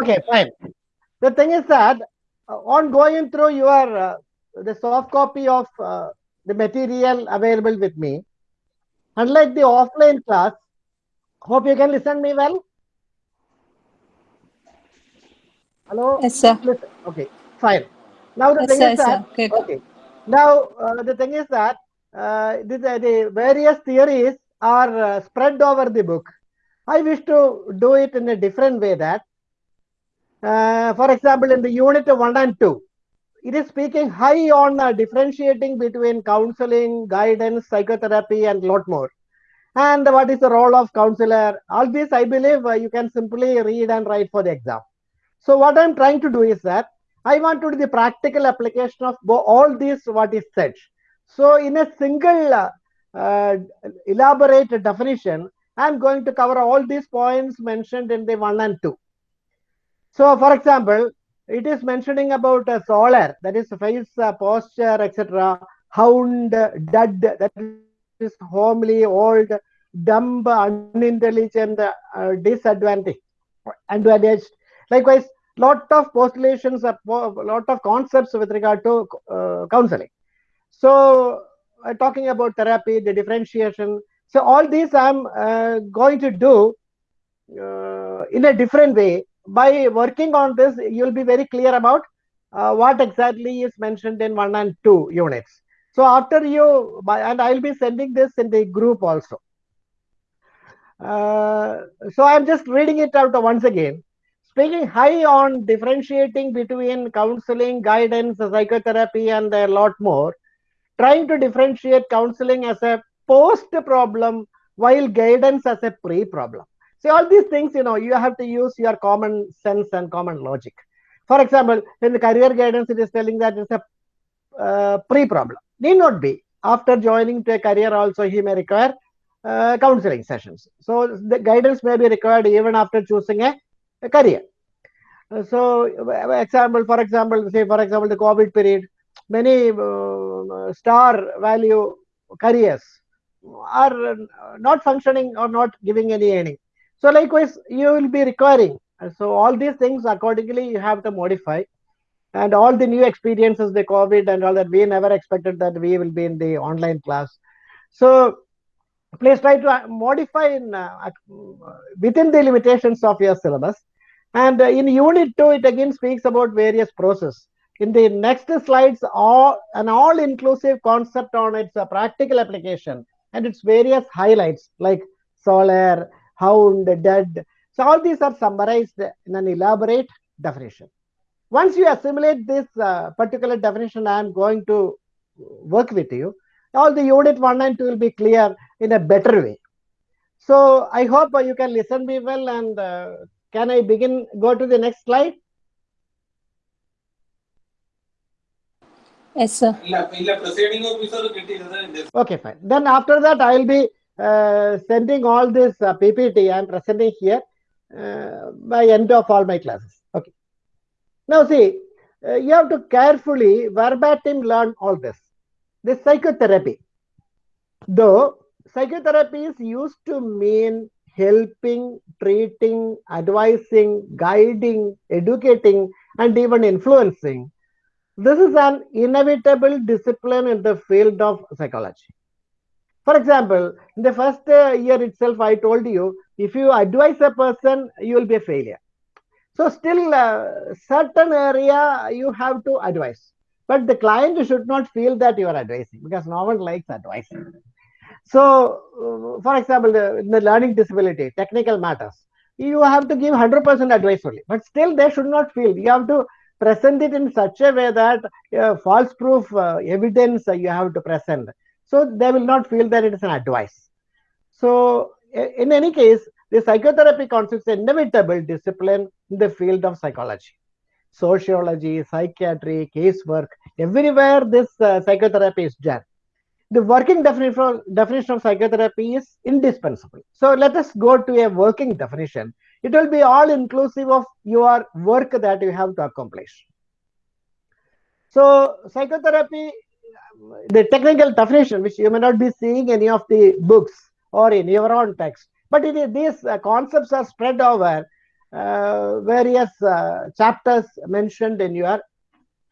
Okay, fine. The thing is that uh, on going through your uh, the soft copy of uh, the material available with me, unlike the offline class, hope you can listen me well. Hello. Yes, sir. Listen. Okay, fine. Now the Yes, thing sir, is that sir. Okay. okay. Now uh, the thing is that uh, the, the the various theories are uh, spread over the book. I wish to do it in a different way. That, uh, for example, in the unit one and two, it is speaking high on uh, differentiating between counseling, guidance, psychotherapy, and lot more. And what is the role of counselor? All this, I believe, uh, you can simply read and write for the exam. So what I'm trying to do is that I want to do the practical application of all these what is said. So in a single uh, uh, elaborate definition, I'm going to cover all these points mentioned in the one and two. So for example, it is mentioning about a SOLER, that is face, uh, posture, etc. Hound, dud, that is homely, old, dumb, unintelligent, uh, disadvantaged, advantaged. Likewise, lot of postulations, a lot of concepts with regard to uh, counseling. So, uh, talking about therapy, the differentiation. So, all these I'm uh, going to do uh, in a different way. By working on this, you'll be very clear about uh, what exactly is mentioned in one and two units. So, after you, and I'll be sending this in the group also. Uh, so, I'm just reading it out once again speaking high on differentiating between counseling, guidance, psychotherapy, and a lot more, trying to differentiate counseling as a post problem while guidance as a pre problem. So, all these things, you know, you have to use your common sense and common logic. For example, in the career guidance, it is telling that it's a uh, pre problem. Need not be. After joining to a career, also, he may require uh, counseling sessions. So, the guidance may be required even after choosing a a career. Uh, So, example, for example, say for example, the COVID period, many uh, star value careers are uh, not functioning or not giving any earning. So, likewise, you will be requiring. So, all these things accordingly you have to modify. And all the new experiences, the COVID and all that, we never expected that we will be in the online class. So, please try to uh, modify in, uh, within the limitations of your syllabus. And uh, in unit 2, it again speaks about various process. In the next slides, all, an all-inclusive concept on its uh, practical application and its various highlights like SOLER, hound, dead. So all these are summarized in an elaborate definition. Once you assimilate this uh, particular definition I am going to work with you, all the unit 1 and 2 will be clear in a better way. So I hope uh, you can listen me well and uh, can I begin, go to the next slide? Yes, sir. Okay, fine. Then after that, I will be sending all this uh, PPT I am presenting here uh, by end of all my classes. Okay. Now see, uh, you have to carefully verbatim learn all this. This psychotherapy, though psychotherapy is used to mean helping, treating, advising, guiding, educating, and even influencing. This is an inevitable discipline in the field of psychology. For example, in the first uh, year itself, I told you if you advise a person, you will be a failure. So, still, uh, certain area you have to advise, but the client should not feel that you are advising because no one likes advising. So, uh, for example, the, in the learning disability, technical matters, you have to give 100% advice only, but still they should not feel. You have to present it in such a way that uh, false proof uh, evidence uh, you have to present. So they will not feel that it is an advice. So in any case, the psychotherapy constitutes an inevitable discipline in the field of psychology. Sociology, psychiatry, casework, everywhere this uh, psychotherapy is done the working definition, definition of psychotherapy is indispensable. So let us go to a working definition. It will be all inclusive of your work that you have to accomplish. So psychotherapy, the technical definition, which you may not be seeing any of the books or in your own text, but it is, these uh, concepts are spread over uh, various uh, chapters mentioned in your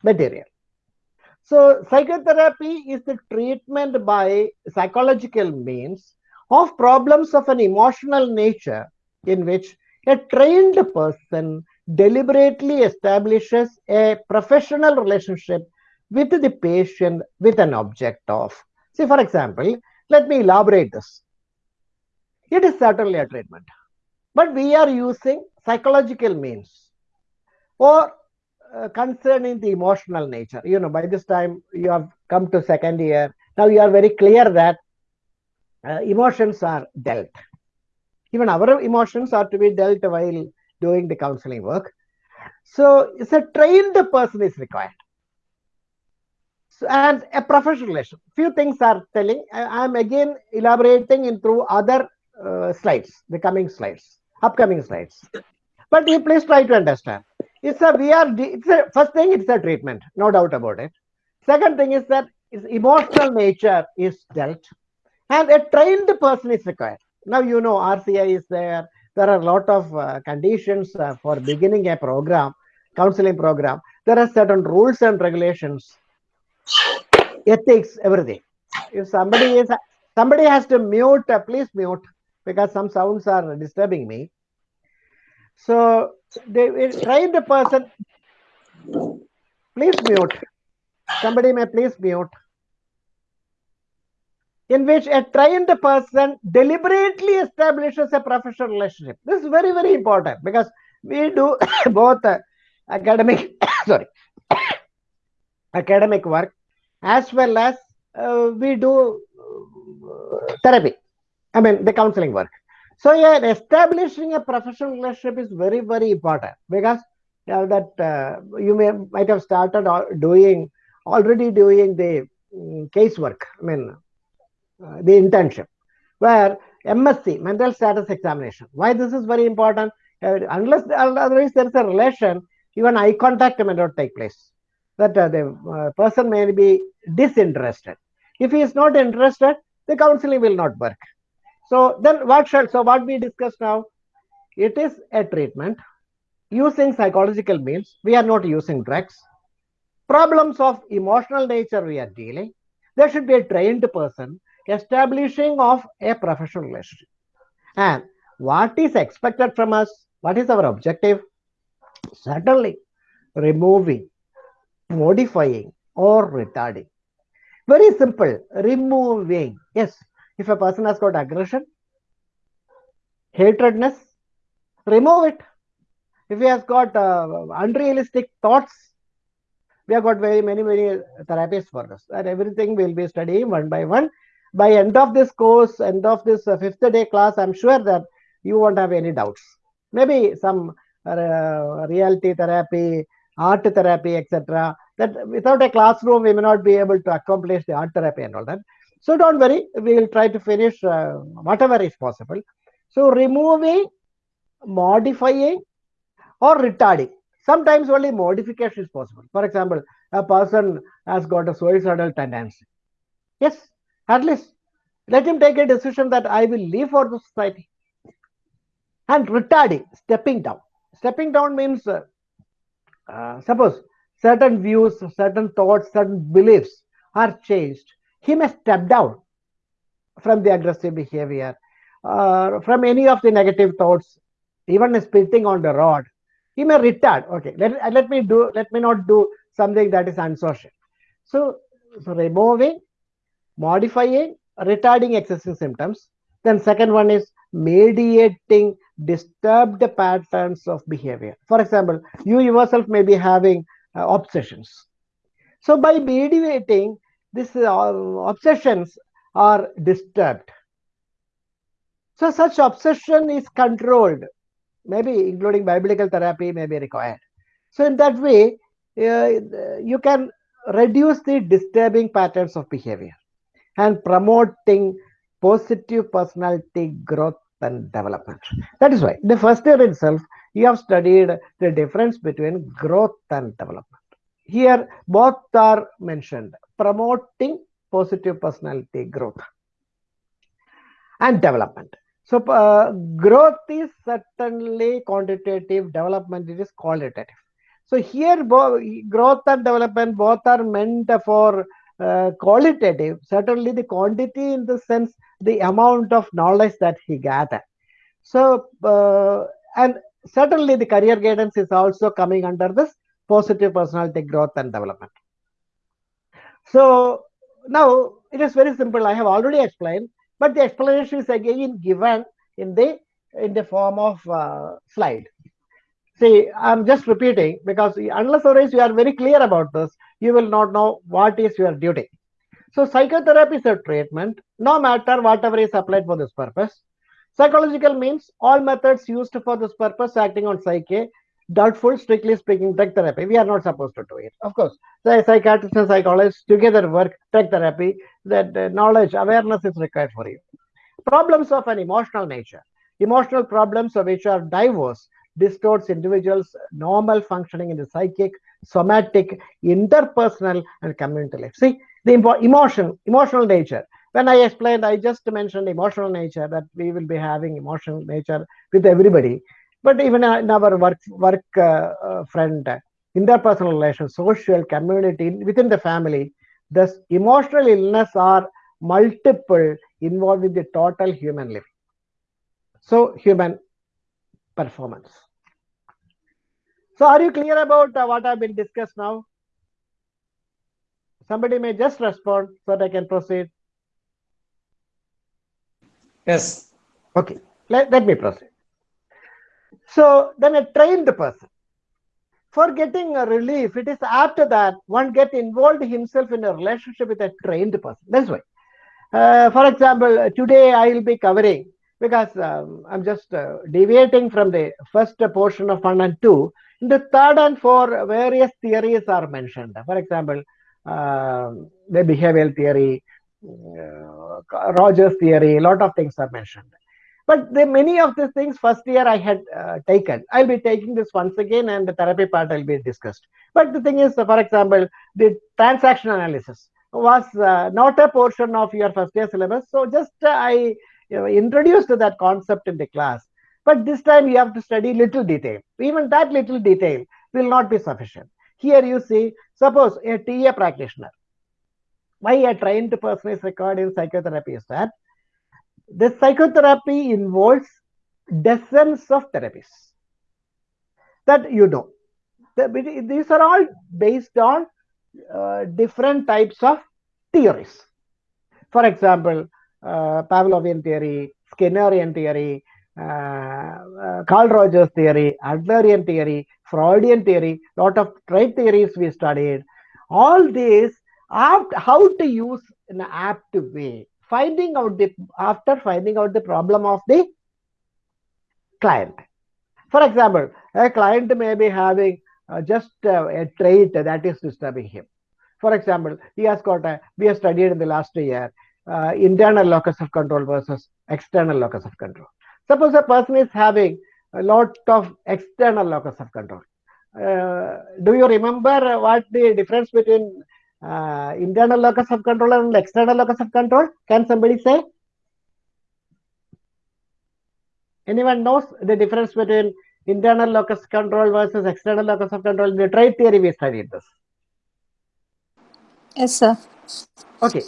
material. So, psychotherapy is the treatment by psychological means of problems of an emotional nature in which a trained person deliberately establishes a professional relationship with the patient with an object of. See, for example, let me elaborate this. It is certainly a treatment, but we are using psychological means or uh, concerning the emotional nature. You know, by this time you have come to second year. Now you are very clear that uh, emotions are dealt. Even our emotions are to be dealt while doing the counseling work. So it's a trained person is required. And a professional relation. Few things are telling. I am again elaborating in through other uh, slides, the coming slides, upcoming slides. But you please try to understand. It's a we are. It's a first thing. It's a treatment, no doubt about it. Second thing is that its emotional nature is dealt, and a trained person is required. Now you know RCI is there. There are a lot of uh, conditions uh, for beginning a program, counseling program. There are certain rules and regulations, ethics, everything. If somebody is somebody has to mute, please mute because some sounds are disturbing me. So the person. Please mute. Somebody may please mute. In which a trained person deliberately establishes a professional relationship. This is very, very important because we do both academic, sorry, academic work as well as uh, we do uh, therapy. I mean, the counseling work. So yeah, establishing a professional relationship is very, very important because uh, that uh, you may might have started doing already doing the um, casework. I mean, uh, the internship where MSE mental status examination. Why this is very important? Uh, unless otherwise there is a relation, even eye contact may not take place. That uh, the uh, person may be disinterested. If he is not interested, the counseling will not work. So then what shall, so what we discussed now, it is a treatment using psychological means. We are not using drugs. Problems of emotional nature we are dealing. There should be a trained person establishing of a professional relationship. And what is expected from us? What is our objective? Certainly removing, modifying or retarding. Very simple, removing. Yes, if a person has got aggression, hatredness, remove it. If he has got uh, unrealistic thoughts, we have got very many, many therapies for this. And everything will be studying one by one. By end of this course, end of this uh, fifth day class, I'm sure that you won't have any doubts. Maybe some uh, reality therapy, art therapy, etc. That without a classroom, we may not be able to accomplish the art therapy and all that. So don't worry, we will try to finish uh, whatever is possible. So removing, modifying or retarding. Sometimes only modification is possible. For example, a person has got a suicidal tendency. Yes, at least let him take a decision that I will leave for the society. And retarding, stepping down. Stepping down means, uh, uh, suppose certain views, certain thoughts, certain beliefs are changed he may step down from the aggressive behavior, uh, from any of the negative thoughts, even spitting on the rod. He may retard. Okay, let, let me do. Let me not do something that is unsocial. So, so removing, modifying, retarding excessive symptoms. Then second one is mediating disturbed patterns of behavior. For example, you yourself may be having uh, obsessions. So by mediating, these uh, obsessions are disturbed. So such obsession is controlled, maybe including bibliotherapy may be required. So in that way, uh, you can reduce the disturbing patterns of behavior and promoting positive personality growth and development. That is why the first year itself, you have studied the difference between growth and development. Here, both are mentioned promoting positive personality growth and development. So uh, growth is certainly quantitative, development it is qualitative. So here growth and development both are meant for uh, qualitative, certainly the quantity in the sense the amount of knowledge that he gathered. So, uh, and certainly the career guidance is also coming under this positive personality growth and development. So now it is very simple. I have already explained, but the explanation is again given in the in the form of uh, slide. See, I'm just repeating because unless otherwise you are very clear about this, you will not know what is your duty. So psychotherapy is a treatment, no matter whatever is applied for this purpose. Psychological means all methods used for this purpose acting on psyche, doubtful, strictly speaking, drug therapy. We are not supposed to do it. Of course, the psychiatrist and psychologist together work drug therapy, that uh, knowledge, awareness is required for you. Problems of an emotional nature. Emotional problems of which are diverse distorts individuals' normal functioning in the psychic, somatic, interpersonal, and community life. See, the emotion, emotional nature. When I explained, I just mentioned emotional nature that we will be having emotional nature with everybody. But even in our work, work uh, uh, friend, interpersonal relations, social, community, within the family, thus emotional illness are multiple involved with the total human living. So human performance. So are you clear about uh, what have been discussed now? Somebody may just respond so that I can proceed. Yes. Okay, let, let me proceed. So then a trained person, for getting a relief, it is after that one get involved himself in a relationship with a trained person. That's why. Uh, for example, today I will be covering because um, I'm just uh, deviating from the first portion of one and two. In the third and four, various theories are mentioned. For example, the behavioral theory, uh, Rogers theory, a lot of things are mentioned. But the, many of these things first year I had uh, taken. I'll be taking this once again and the therapy part will be discussed. But the thing is, for example, the transaction analysis was uh, not a portion of your first year syllabus. So just uh, I you know, introduced that concept in the class. But this time you have to study little detail. Even that little detail will not be sufficient. Here you see, suppose a TA practitioner, why a trained person is required in psychotherapy is that the psychotherapy involves dozens of therapies that you know. These are all based on uh, different types of theories. For example, uh, Pavlovian theory, Skinnerian theory, uh, uh, Carl Rogers theory, Adlerian theory, Freudian theory, lot of trait theories we studied. All these, how to use in an apt way, finding out the after finding out the problem of the client. For example, a client may be having uh, just uh, a trait that is disturbing him. For example, he has got a, we have studied in the last year, uh, internal locus of control versus external locus of control. Suppose a person is having a lot of external locus of control. Uh, do you remember what the difference between uh, internal locus of control and external locus of control? Can somebody say? Anyone knows the difference between internal locus control versus external locus of control? In the trait theory, we studied this. Yes, sir. Okay,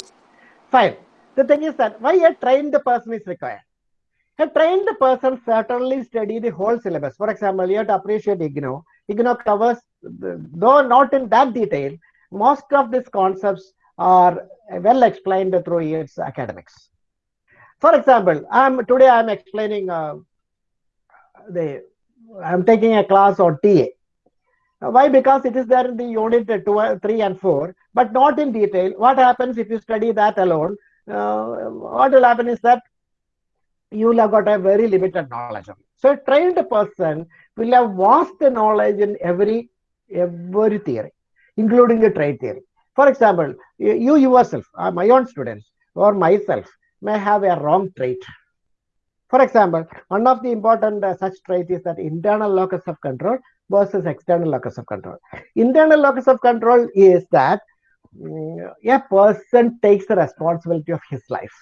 fine. The thing is that why a trained person is required? A trained person certainly study the whole syllabus. For example, you have to appreciate IGNOU. IGNOU covers, though not in that detail, most of these concepts are well explained through its academics. For example, I'm today I'm explaining uh, the I'm taking a class on TA. Why? Because it is there in the unit two, 3 and 4, but not in detail. What happens if you study that alone? Uh, what will happen is that you will have got a very limited knowledge of it. So a trained person will have vast knowledge in every every theory including the trait theory. For example, you yourself, uh, my own students or myself may have a wrong trait. For example, one of the important uh, such trait is that internal locus of control versus external locus of control. Internal locus of control is that um, a person takes the responsibility of his life.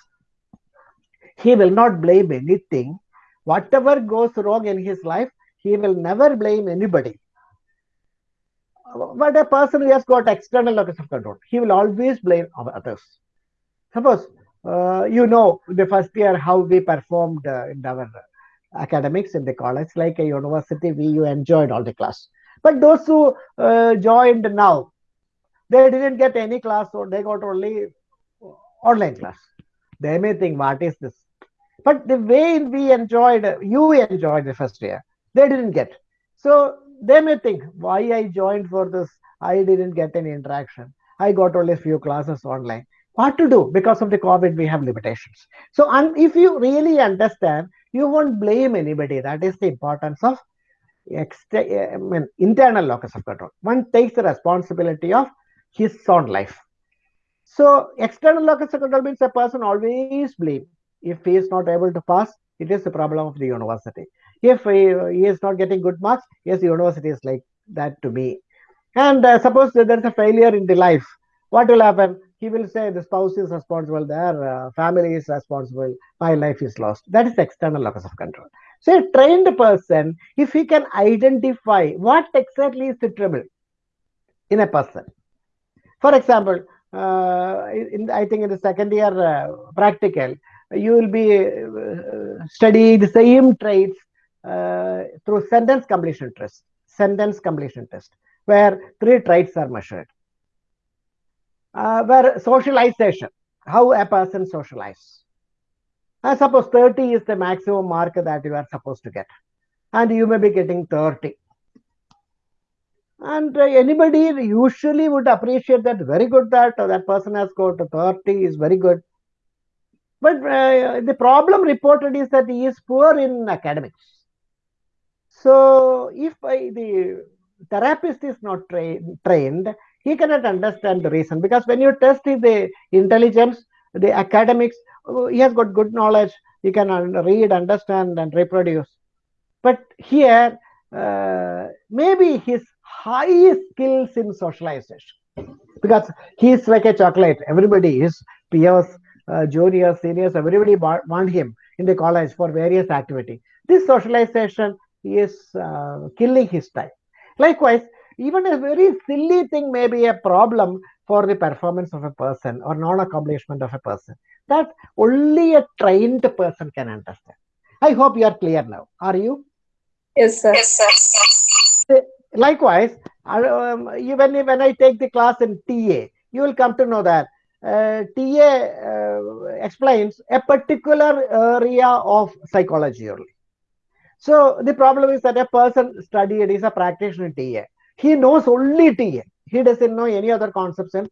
He will not blame anything. Whatever goes wrong in his life, he will never blame anybody. But a person who has got external locus of control, he will always blame others. Suppose uh, you know the first year how we performed uh, in our academics in the college, like a university, we you enjoyed all the class. But those who uh, joined now, they didn't get any class, or they got only online class. They may think, what is this? But the way we enjoyed, you enjoyed the first year, they didn't get. So they may think, why I joined for this? I didn't get any interaction. I got only a few classes online. What to do? Because of the COVID, we have limitations. So, and if you really understand, you won't blame anybody. That is the importance of extra, eh, I mean, internal locus of control. One takes the responsibility of his own life. So external locus of control means a person always blame. If he is not able to pass, it is the problem of the university. If he, he is not getting good marks, yes, the university is like that to me. And uh, suppose there is a failure in the life, what will happen? He will say the spouse is responsible, their uh, family is responsible, my life is lost. That is external locus of control. So a trained person, if he can identify what exactly is the trouble in a person. For example, uh, in, I think in the second year uh, practical, you will be uh, the same traits uh, through sentence completion test, sentence completion test, where three traits are measured. Uh, where socialization, how a person socializes. I suppose 30 is the maximum mark that you are supposed to get, and you may be getting 30 and uh, anybody usually would appreciate that very good that uh, that person has got 30 is very good but uh, the problem reported is that he is poor in academics. So if the therapist is not tra trained he cannot understand the reason. Because when you test the intelligence the academics uh, he has got good knowledge. He can read understand and reproduce. But here uh, maybe his high skills in socialization. Because he's like a chocolate. Everybody, is peers, uh, juniors, seniors, everybody want him in the college for various activity. This socialization is uh, killing his time. Likewise, even a very silly thing may be a problem for the performance of a person or non-accomplishment of a person that only a trained person can understand. I hope you are clear now. Are you? Yes, sir. Yes, sir likewise, um, even when I take the class in TA, you will come to know that uh, TA uh, explains a particular area of psychology only. So the problem is that a person studied is a practitioner in TA. He knows only TA. He doesn't know any other concepts in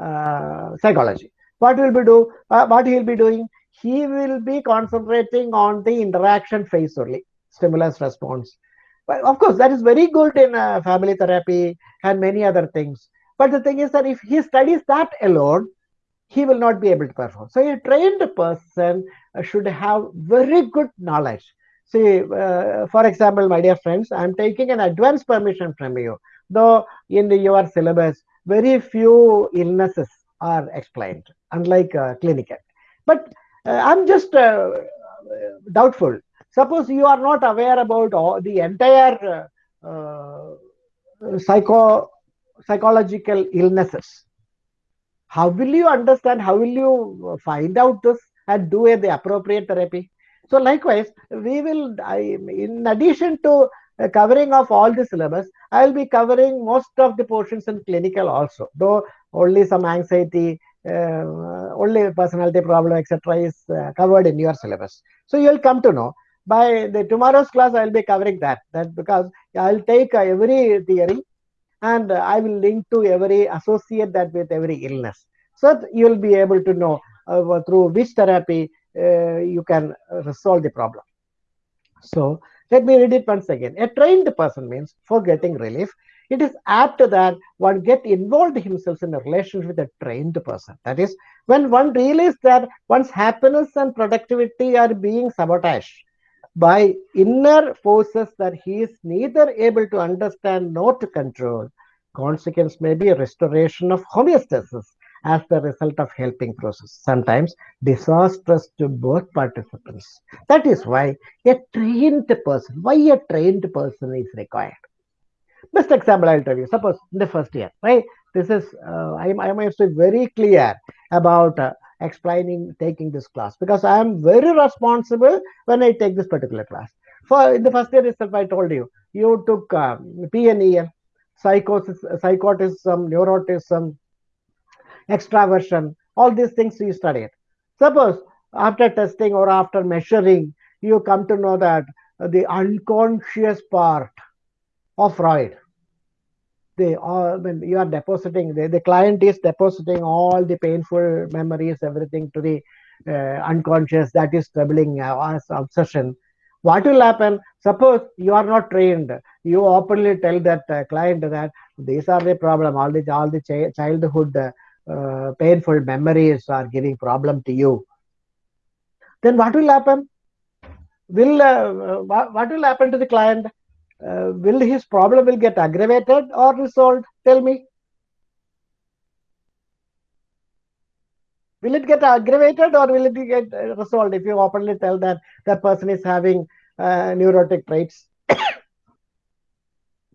uh, psychology. What will be do? Uh, what he will be doing? He will be concentrating on the interaction phase only, stimulus response, of course, that is very good in uh, family therapy and many other things. But the thing is that if he studies that alone, he will not be able to perform. So a trained person uh, should have very good knowledge. See, uh, for example, my dear friends, I'm taking an advance permission from you. Though in the, your syllabus, very few illnesses are explained, unlike uh, clinical. But uh, I'm just uh, doubtful Suppose you are not aware about all the entire uh, psycho psychological illnesses. How will you understand? How will you find out this and do the appropriate therapy? So likewise, we will, I, in addition to uh, covering of all the syllabus, I will be covering most of the portions in clinical also, though only some anxiety, uh, only personality problem, etc. is uh, covered in your syllabus. So you will come to know by the tomorrow's class i will be covering that that because i'll take uh, every theory and i will link to every associate that with every illness. So you will be able to know uh, through which therapy uh, you can resolve the problem. So let me read it once again. A trained person means for getting relief it is apt that one get involved himself in a relationship with a trained person. That is, when one realizes that one's happiness and productivity are being sabotaged by inner forces that he is neither able to understand nor to control. Consequence may be restoration of homeostasis as the result of helping process, sometimes disastrous to both participants. That is why a trained person, why a trained person is required. Best example I'll tell you. Suppose in the first year, right? This is uh, I, I must be very clear about uh, explaining taking this class because I am very responsible when I take this particular class. For in the first year itself, I told you you took um, PNEL, psychosis, psychotism, neuroticism, extraversion, all these things you studied. Suppose after testing or after measuring, you come to know that the unconscious part of Freud, the all when you are depositing, the, the client is depositing all the painful memories, everything to the uh, unconscious that is troubling uh, as obsession. What will happen? Suppose you are not trained, you openly tell that uh, client that these are the problem, all the all the ch- childhood uh, painful memories are giving problem to you. Then what will happen? Will uh, what, what will happen to the client uh, will his problem will get aggravated or resolved? Tell me. Will it get aggravated or will it get uh, resolved? If you openly tell that that person is having uh, neurotic traits.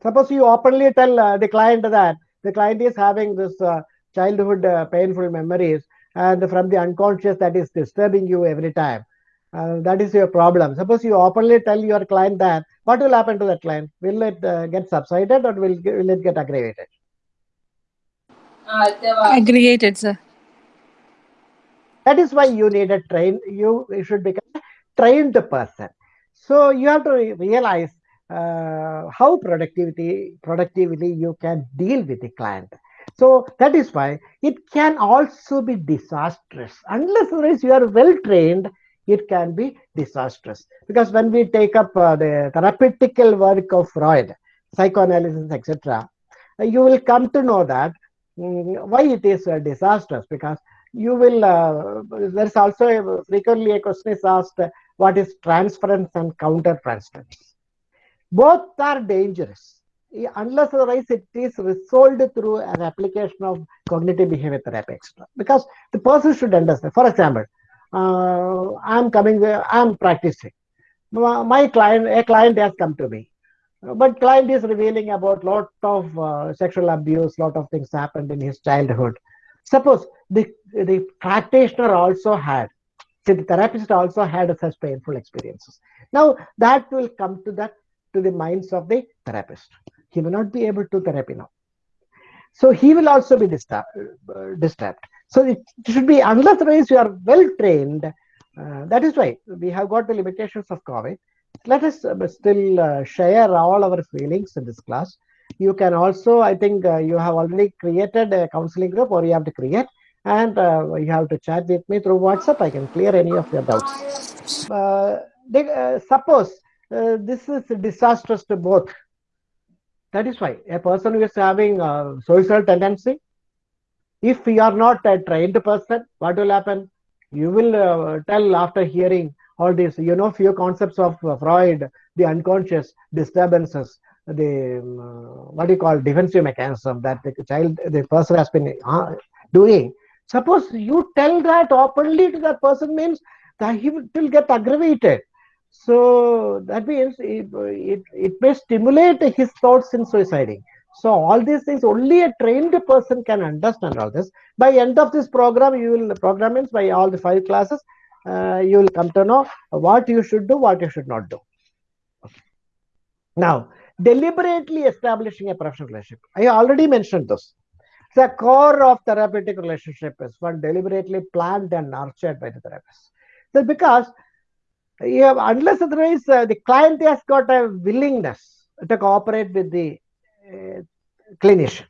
Suppose you openly tell uh, the client that the client is having this uh, childhood uh, painful memories and from the unconscious that is disturbing you every time uh, that is your problem. Suppose you openly tell your client that what will happen to that client? Will it uh, get subsided or will, will it get aggravated? Aggregated, sir. that is why you need a train you should become a trained person. So you have to realize uh, how productivity productively you can deal with the client. So that is why it can also be disastrous. Unless unless you are well trained it can be disastrous. Because when we take up uh, the therapeutical work of freud psychoanalysis etc uh, you will come to know that mm, why it is uh, disastrous. Because you will uh, there's also a, frequently a question is asked uh, what is transference and counter transference both are dangerous. Unless otherwise it is resolved through an application of cognitive behavior therapy etc because the person should understand for example uh, i'm coming i'm practicing. My client a client has come to me. But client is revealing about lot of uh, sexual abuse lot of things happened in his childhood. Suppose the the practitioner also had see the therapist also had such painful experiences. Now that will come to that to the minds of the therapist. He may not be able to therapy now. So he will also be disturbed, uh, disturbed. So it should be unless otherwise you are well trained uh, that is why we have got the limitations of covid. Let us uh, still uh, share all our feelings in this class. You can also i think uh, you have already created a counseling group or you have to create and uh, you have to chat with me through whatsapp. I can clear any of your doubts. Uh, they, suppose this is disastrous to both. That is why a person who is having suicidal tendency if you are not a trained person what will happen? You will uh, tell after hearing all this you know few concepts of uh, freud the unconscious disturbances the um, uh, what do you call defensive mechanism that the child the person has been uh, doing. Suppose you tell that openly to that person means that he will will get aggravated. So that means it, it, it may stimulate his thoughts in suiciding so all these things only a trained person can understand all this. By end of this program you will program means by all the five classes. Uh, you will come to know what you should do what you should not do. Now deliberately establishing a professional relationship. I already mentioned this. The core of therapeutic relationship is one deliberately planned and nurtured by the therapist. So because you have, unless otherwise uh, the client has got a willingness to cooperate with the clinician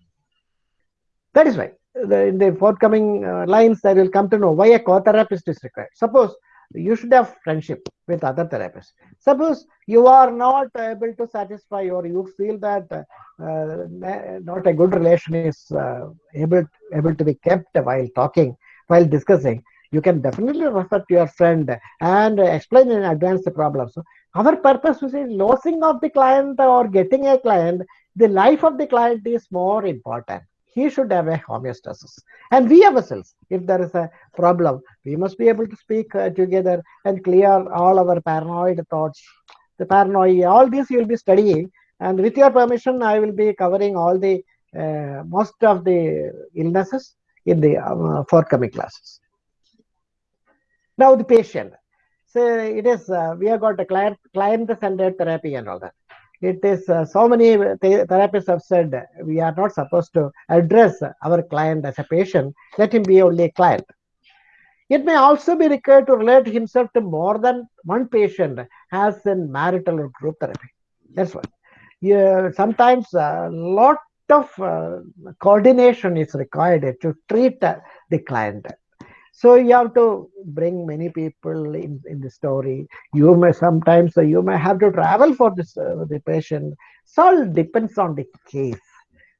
that is why the, in the forthcoming uh, lines I will come to know why a co-therapist is required. Suppose you should have friendship with other therapists. Suppose you are not able to satisfy or you feel that uh, not a good relation is uh, able able to be kept while talking, while discussing. You can definitely refer to your friend and explain in advance the problem. So our purpose is losing of the client or getting a client. The life of the client is more important he should have a homeostasis. And we ourselves, if there is a problem, we must be able to speak uh, together and clear all our paranoid thoughts, the paranoia, all this you will be studying. And with your permission, I will be covering all the uh, most of the illnesses in the uh, forthcoming classes. Now the patient. So it is uh, we have got a client client centered therapy and all that. It is uh, so many th- therapists have said we are not supposed to address our client as a patient. Let him be only a client. It may also be required to relate himself to more than one patient as in marital or group therapy. That's what. Yeah, sometimes a lot of uh, coordination is required to treat uh, the client. So you have to bring many people in, in the story. You may sometimes uh, you may have to travel for this uh, the patient. So all depends on the case.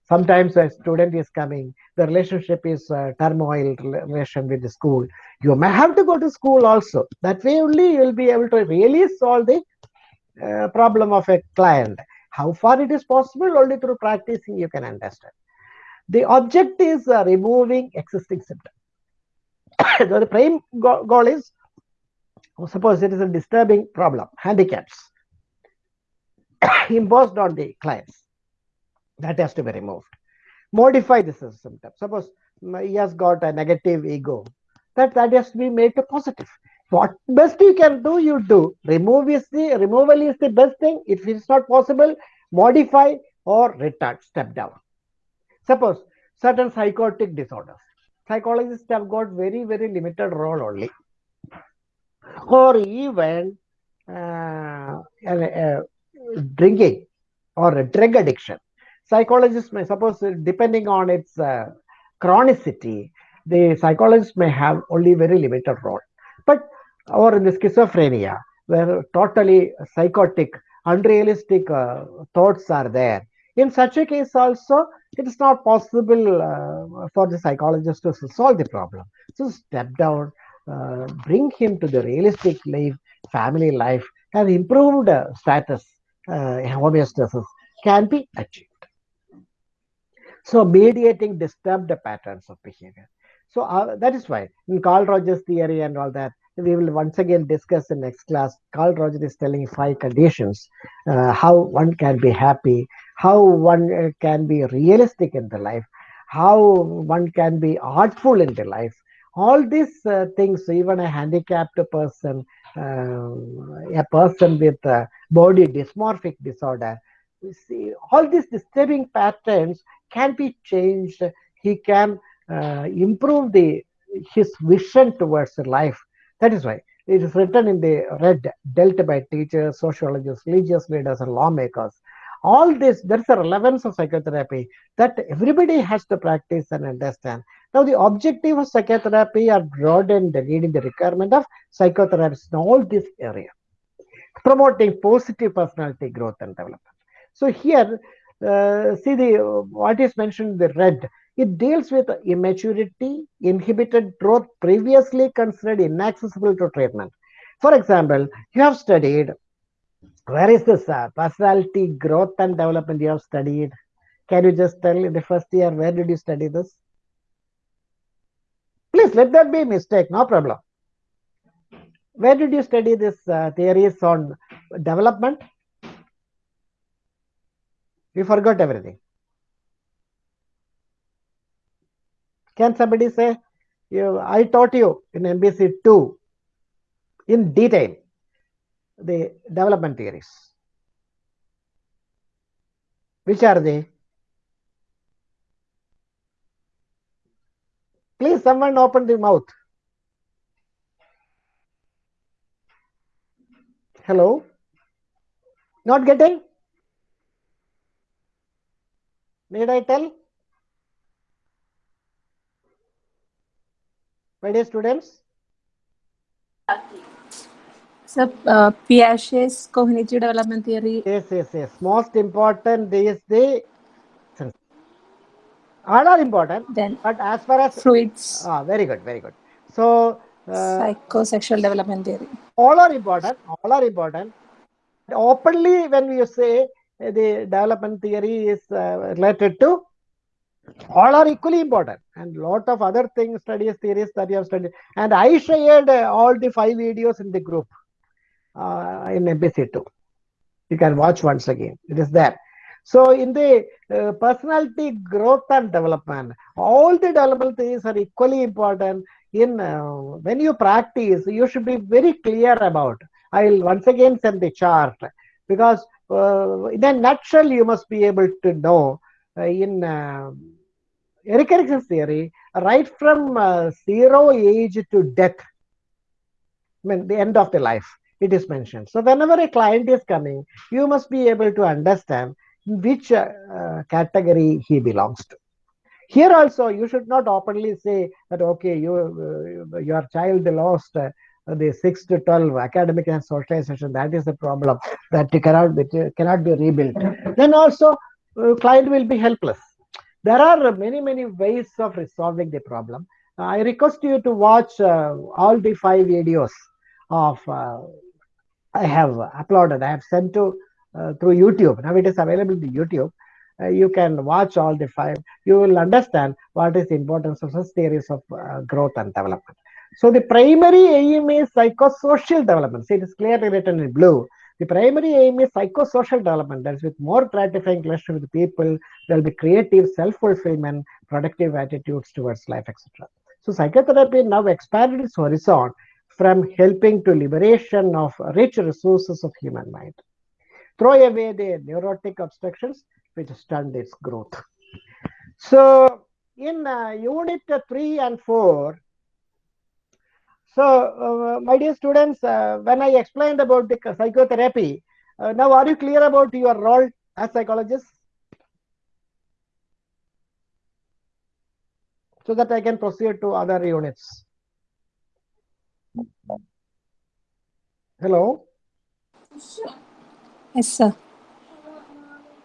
Sometimes a student is coming, the relationship is uh, turmoil relation with the school. You may have to go to school also. That way only you will be able to really solve the uh, problem of a client. How far it is possible only through practicing you can understand. The object is uh, removing existing symptoms. the prime go- goal is suppose it is a disturbing problem, handicaps imposed on the clients. That has to be removed. Modify the symptom. Suppose mm, he has got a negative ego, that that has to be made to positive. What best you can do, you do. Remove is the removal is the best thing. If it is not possible, modify or retard, step down. Suppose certain psychotic disorders psychologists have got very very limited role only. Or even uh, uh, drinking or drug addiction psychologists may suppose depending on its uh, chronicity the psychologist may have only very limited role. But or in the schizophrenia where totally psychotic unrealistic uh, thoughts are there in such a case also it is not possible uh, for the psychologist to solve the problem. So step down, uh, bring him to the realistic life, family life, and improved uh, status, homeostasis can be achieved. So mediating disturbed patterns of behavior. So uh, that is why in Carl Rogers theory and all that, we will once again discuss in next class. Carl Rogers is telling five conditions, uh, how one can be happy, how one uh, can be realistic in the life, how one can be artful in the life. All these uh, things, even a handicapped person, uh, a person with a body dysmorphic disorder, you see, all these disturbing patterns can be changed. He can uh, improve the his vision towards life. That is why. It is written in the red, dealt by teachers, sociologists, religious leaders, and lawmakers. All this there's a relevance of psychotherapy that everybody has to practice and understand. Now the objective of psychotherapy are broadened reading the requirement of psychotherapists in all this area. Promoting positive personality growth and development. So here uh, see the what is mentioned in the red it deals with immaturity inhibited growth previously considered inaccessible to treatment for example you have studied where is this uh, personality growth and development you have studied? Can you just tell in the first year where did you study this? Please let that be a mistake, no problem. Where did you study this uh, theories on development? You forgot everything. Can somebody say, you, I taught you in MPC 2 in detail the development theories. Which are they? Please, someone open the mouth. Hello? Not getting? Need I tell? My dear students? Sir, uh, Piaget's cognitive development theory. Yes, yes, yes. Most important is the all are important, Then but as far as Freud's ah, very good, very good. So uh, psychosexual development theory. all are important. All are important. Openly, when we say uh, the development theory is uh, related to all are equally important. And lot of other things studies theories that you have studied. And i shared uh, all the five videos in the group uh, in mpc2 you can watch once again. It is there. So in the uh, personality growth and development all the development things are equally important. In uh, when you practice you should be very clear about. I'll once again send the chart. Because uh, in a nutshell you must be able to know uh, in Erikson's theory, right from uh, zero age to death, I mean, the end of the life, it is mentioned. So, whenever a client is coming, you must be able to understand which uh, uh, category he belongs to. Here also, you should not openly say that, okay, you, uh, your child lost uh, the 6 to 12 academic and socialization, that is the problem, that cannot be, cannot be rebuilt. Then also, uh, client will be helpless there are many many ways of resolving the problem. I request you to watch uh, all the five videos of uh, i have uploaded i have sent to uh, through youtube. Now it is available to youtube. Uh, you can watch all the five. You will understand what is the importance of such theories of uh, growth and development. So the primary aim is psychosocial development. See it is clearly written in blue the primary aim is psychosocial development. That is, with more gratifying relationship with people, there will be creative self-fulfillment, productive attitudes towards life, etc. So psychotherapy now expanded its horizon from helping to liberation of rich resources of human mind. Throw away the neurotic obstructions which stunt its growth. So in uh, unit 3 and 4, so, uh, my dear students, uh, when I explained about the psychotherapy, uh, now are you clear about your role as psychologists? So that I can proceed to other units. Hello? Yes, sir.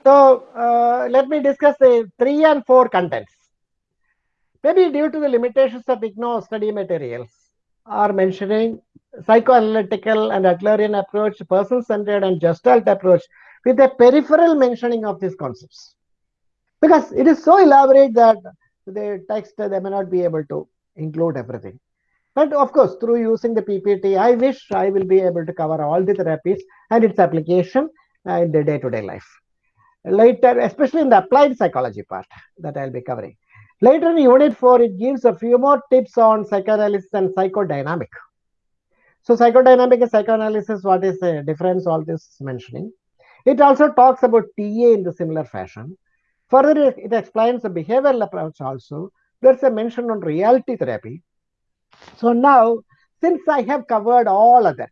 So, uh, let me discuss the 3 and 4 contents. Maybe due to the limitations of IGNOU study materials, are mentioning psychoanalytical and Adlerian approach, person-centered and gestalt approach with a peripheral mentioning of these concepts. Because it is so elaborate that the text, they may not be able to include everything. But of course, through using the PPT, I wish I will be able to cover all the therapies and its application uh, in the day-to-day -day life. Later, especially in the applied psychology part that I'll be covering. Later in unit 4, it gives a few more tips on psychoanalysis and psychodynamic. So psychodynamic and psychoanalysis, what is the difference, all this mentioning. It also talks about TA in the similar fashion. Further, it, explains the behavioral approach also. There's a mention on reality therapy. So now, since I have covered all of that,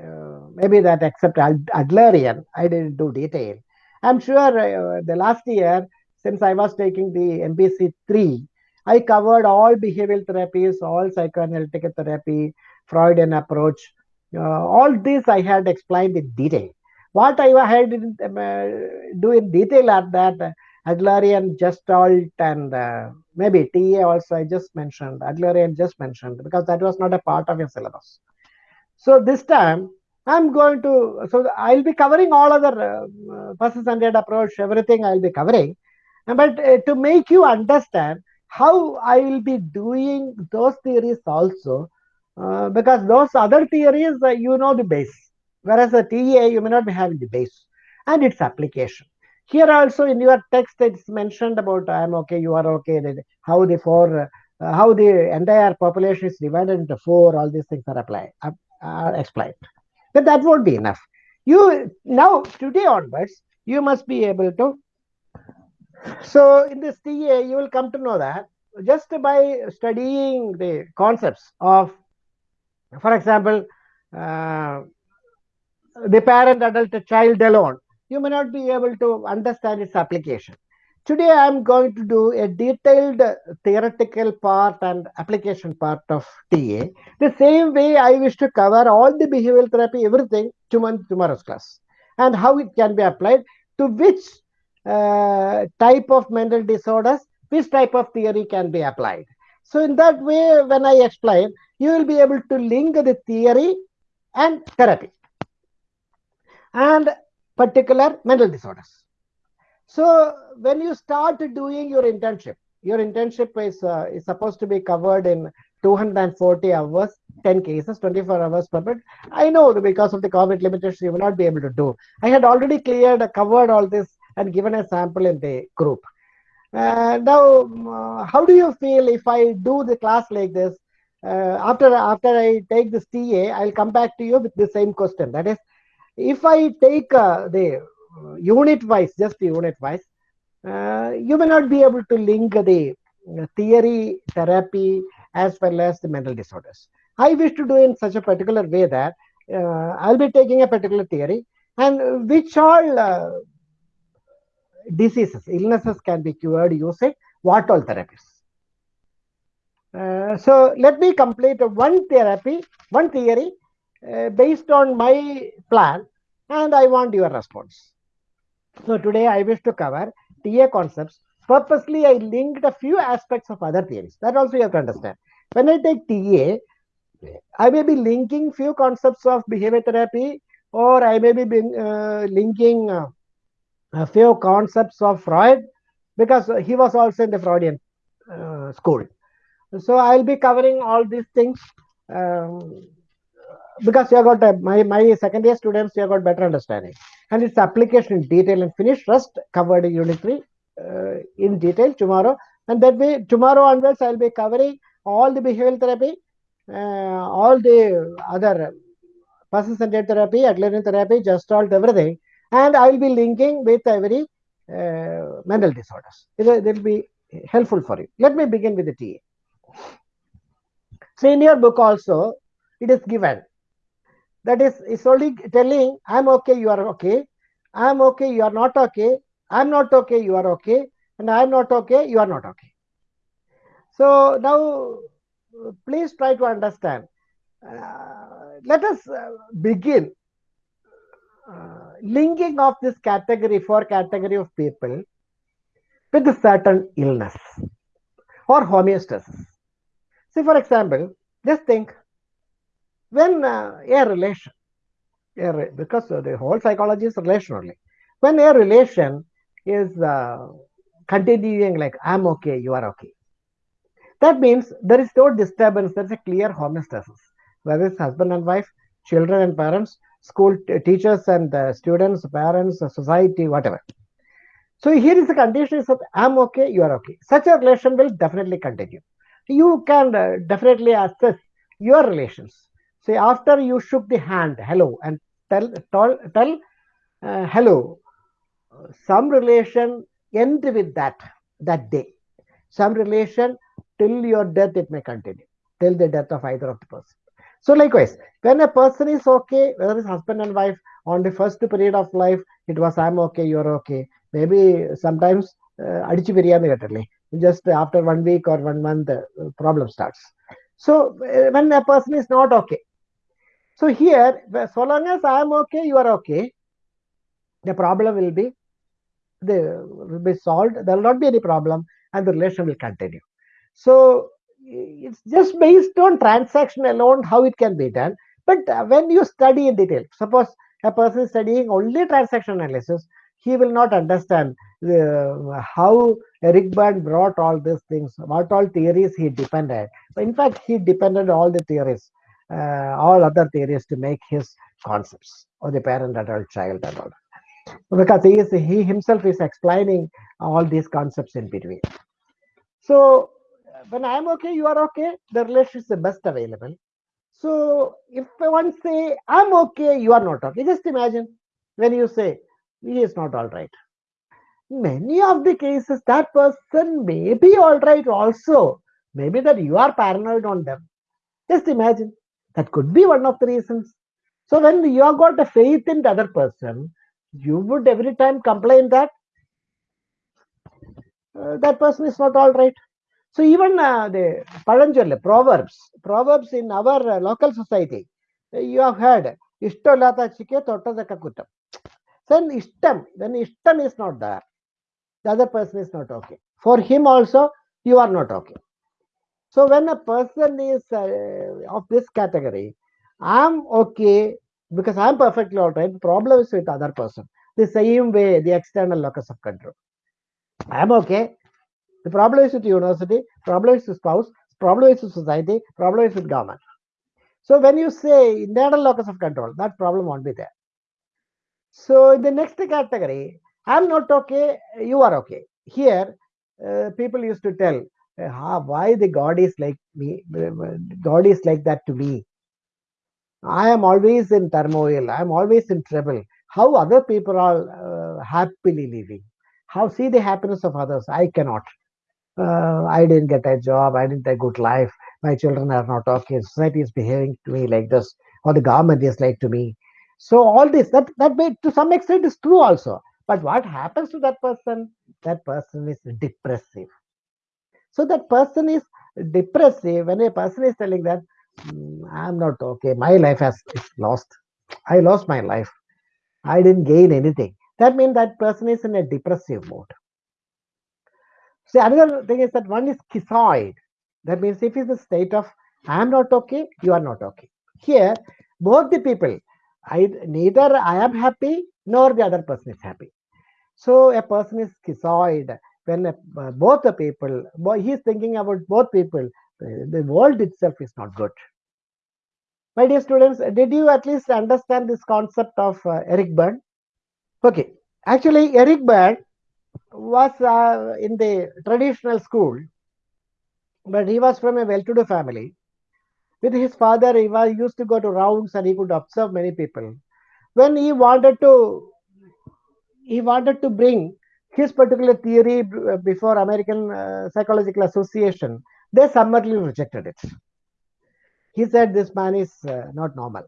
uh, maybe that except Adlerian, I didn't do detail. I'm sure uh, the last year since I was taking the MPC3, I covered all behavioral therapies, all psychoanalytic therapy, Freudian approach. Uh, all this I had explained in detail. What I had in, uh, do in detail are that uh, Adlerian, Gestalt, and uh, maybe TA also I just mentioned, Adlerian just mentioned, because that was not a part of your syllabus. So this time, I'm going to, so I'll be covering all other uh, person-centered approach, everything I'll be covering but uh, to make you understand how I will be doing those theories also, uh, because those other theories, uh, you know the base, whereas the TA, you may not be having the base and its application. Here also in your text, it's mentioned about I'm okay, you are okay, how the four, uh, how the entire population is divided into four, all these things are applied, are explained. But that won't be enough. You now today onwards, you must be able to so in this TA, you will come to know that just by studying the concepts of, for example, uh, the parent, adult, child alone, you may not be able to understand its application. Today, I am going to do a detailed theoretical part and application part of TA. The same way I wish to cover all the behavioral therapy, everything, tomorrow's class, and how it can be applied to which uh, type of mental disorders, which type of theory can be applied. So in that way, when I explain, you will be able to link the theory and therapy and particular mental disorders. So when you start doing your internship, your internship is, uh, is supposed to be covered in 240 hours, 10 cases, 24 hours per bit. I know because of the COVID limitations, you will not be able to do. I had already cleared, covered all this and given a sample in the group. Uh, now, how do you feel if I do the class like this? Uh, after after I take this TA, I'll come back to you with the same question. That is, if I take uh, the unit wise, just unit wise, uh, you may not be able to link the uh, theory, therapy, as well as the mental disorders. I wish to do in such a particular way that uh, I'll be taking a particular theory and which all diseases, illnesses can be cured using what all therapies. Uh, so let me complete one therapy, one theory uh, based on my plan and I want your response. So today I wish to cover TA concepts. Purposely I linked a few aspects of other theories. That also you have to understand. When I take TA, I may be linking few concepts of behavior therapy or I may be being, uh, linking uh, a few concepts of Freud because he was also in the Freudian uh, school. So I'll be covering all these things um, because you have got a, my my second year students you have got better understanding. And its application in detail and finish rest covered in unit three uh, in detail tomorrow. And that way tomorrow onwards I'll be covering all the behavioral therapy, uh, all the other person-centered therapy, Adlerian therapy, gestalt, everything and I will be linking with every uh, mental disorders. It will, be helpful for you. Let me begin with the TA. So in your book also, it is given. That is, it's only telling, I'm okay, you are okay. I'm okay, you are not okay. I'm not okay, you are okay. And I'm not okay, you are not okay. So now, please try to understand. Uh, let us uh, begin uh, linking of this category for category of people with a certain illness or homeostasis. See, for example, just think when uh, a relation, a re- because the whole psychology is relation only. When a relation is uh, continuing like I'm okay, you are okay, that means there is no disturbance. There is a clear homeostasis, whether it's husband and wife, children and parents, school teachers and students, parents, society, whatever. So here is the condition is that I'm okay, you are okay. Such a relation will definitely continue. You can uh, definitely assess your relations. Say after you shook the hand, hello, and tell tell, tell uh, hello. Some relation end with that that day. Some relation till your death it may continue till the death of either of the person. So likewise, when a person is okay, whether it's husband and wife, on the first period of life, it was I'm okay, you're okay. Maybe sometimes അടിച്ചു പിരിയാന്ന് കേട്ടല്ലേ just after one week or one month uh, problem starts. So uh, when a person is not okay, so here so long as I am okay, you are okay, the problem will be the will be solved. There will not be any problem, and the relation will continue. So it's just based on transaction alone how it can be done. But uh, when you study in detail, suppose a person studying only transaction analysis, he will not understand uh, how Eric Berne brought all these things, what all theories he depended. In fact, he depended all the theories, uh, all other theories to make his concepts of the parent, adult, child, and all. Because he is he himself is explaining all these concepts in between. So when I am okay, you are okay, the relation is the best available. So if one say I'm okay, you are not okay. Just imagine when you say he is not all right. Many of the cases that person may be all right also. Maybe that you are paranoid on them. Just imagine that could be one of the reasons. So when you have got a faith in the other person, you would every time complain that uh, that person is not all right. So even uh, the Paranjali, Proverbs, Proverbs in our uh, local society, uh, you have heard, Ishtolata chike totadaka kutam. Then ishtam, then ishtam is not there. The other person is not okay. For him also, you are not okay. So when a person is uh, of this category, I'm okay because I'm perfectly all right. Problem is with other person. The same way, the external locus of control. I'm okay the problem is with university, problem is with spouse, problem is with society, problem is with government. So when you say internal locus of control, that problem won't be there. So in the next category, I'm not okay, you are okay. Here, uh, people used to tell, uh, "Ah, why the God is like me, God is like that to me. I am always in turmoil, I am always in trouble. How other people are uh, happily living? How see the happiness of others? I cannot. Uh, I didn't get a job, I didn't get a good life, my children are not okay, society is behaving to me like this, or the government is like to me. So all this, that that may to some extent is true also. But what happens to that person? That person is depressive. So that person is depressive when a person is telling that "Hmm, I'm not okay, my life has is lost. I lost my life. I didn't gain anything. That means that person is in a depressive mode. See, another thing is that one is schizoid. That means if it's a state of I am not okay, you are not okay. Here, both the people, I neither I am happy nor the other person is happy. So a person is schizoid when a, uh, both the people, he is thinking about both people. The, the world itself is not good. My dear students, did you at least understand this concept of uh, Eric Berne? Okay, actually, Eric Berne was uh, in the traditional school, but he was from a well-to-do family. With his father, he was used to go to rounds and he could observe many people. When he wanted to, he wanted to bring his particular theory before American uh, Psychological Association. They summarily rejected it. He said this man is uh, not normal.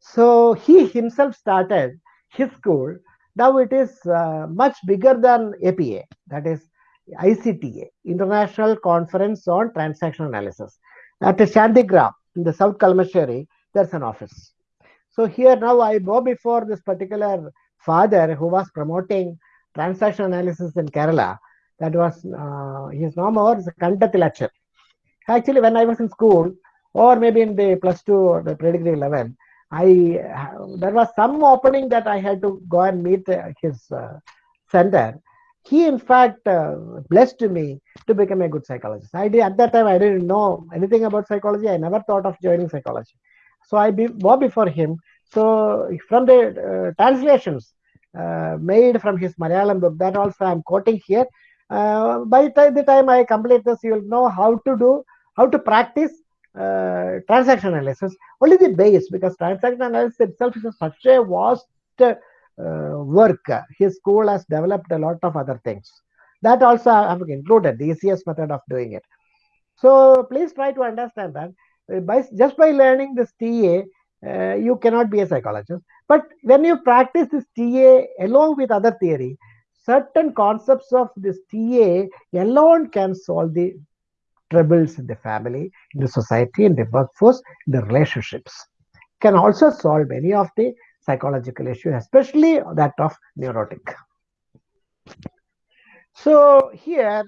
So he himself started his school. Now it is uh, much bigger than APA, that is ICTA, International Conference on Transaction Analysis. At Chandigram in the South Kalmasheri, there's an office. So here now I go before this particular father who was promoting transaction analysis in Kerala. That was uh, his name was Kandatilachar. Actually, when I was in school, or maybe in the plus two or the pre-degree level, I there was some opening that I had to go and meet uh, his uh, center. He, in fact, uh, blessed me to become a good psychologist. I did at that time I didn't know anything about psychology. I never thought of joining psychology. So I be, before him. So from the translations made from his Malayalam book, that also I'm quoting here. By the time I complete this, you will know how to do, how to practice uh, transaction analysis. Only the base, because transaction analysis itself is such a vast uh, work. His school has developed a lot of other things. That also I have included the easiest method of doing it. So please try to understand that by just by learning this TA, uh, you cannot be a psychologist. But when you practice this TA along with other theory, certain concepts of this TA alone can solve the troubles in the family, in the society, in the workforce, in the relationships. Can also solve many of the psychological issues, especially that of neurotic. So here,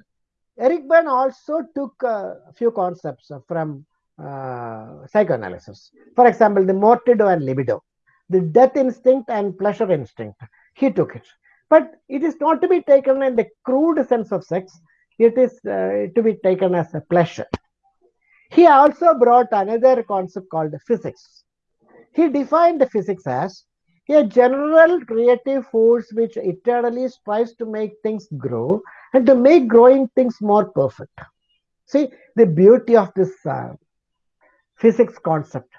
Eric Berne also took a few concepts from uh, psychoanalysis. For example, the mortido and libido, the death instinct and pleasure instinct. He took it. But it is not to be taken in the crude sense of sex, it is uh, to be taken as a pleasure. He also brought another concept called physis. He defined the physis as a general creative force which eternally strives to make things grow and to make growing things more perfect. See the beauty of this uh, physis concept.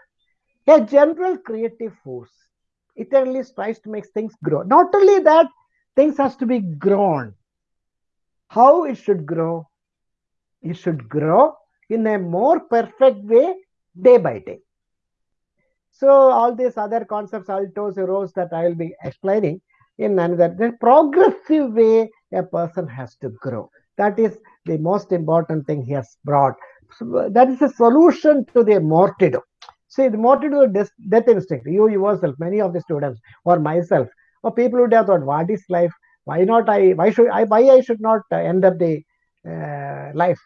A general creative force eternally strives to make things grow. Not only that, things has to be grown. How it should grow? It should grow in a more perfect way day by day. So all these other concepts, altos, rows that I will be explaining in another the progressive way a person has to grow. That is the most important thing he has brought. So that is a solution to the mortido. See, the mortido death, death instinct. You yourself, many of the students, or myself, or people who have thought, what is life? Why not I? Why should I? Why I should not end up the uh, life?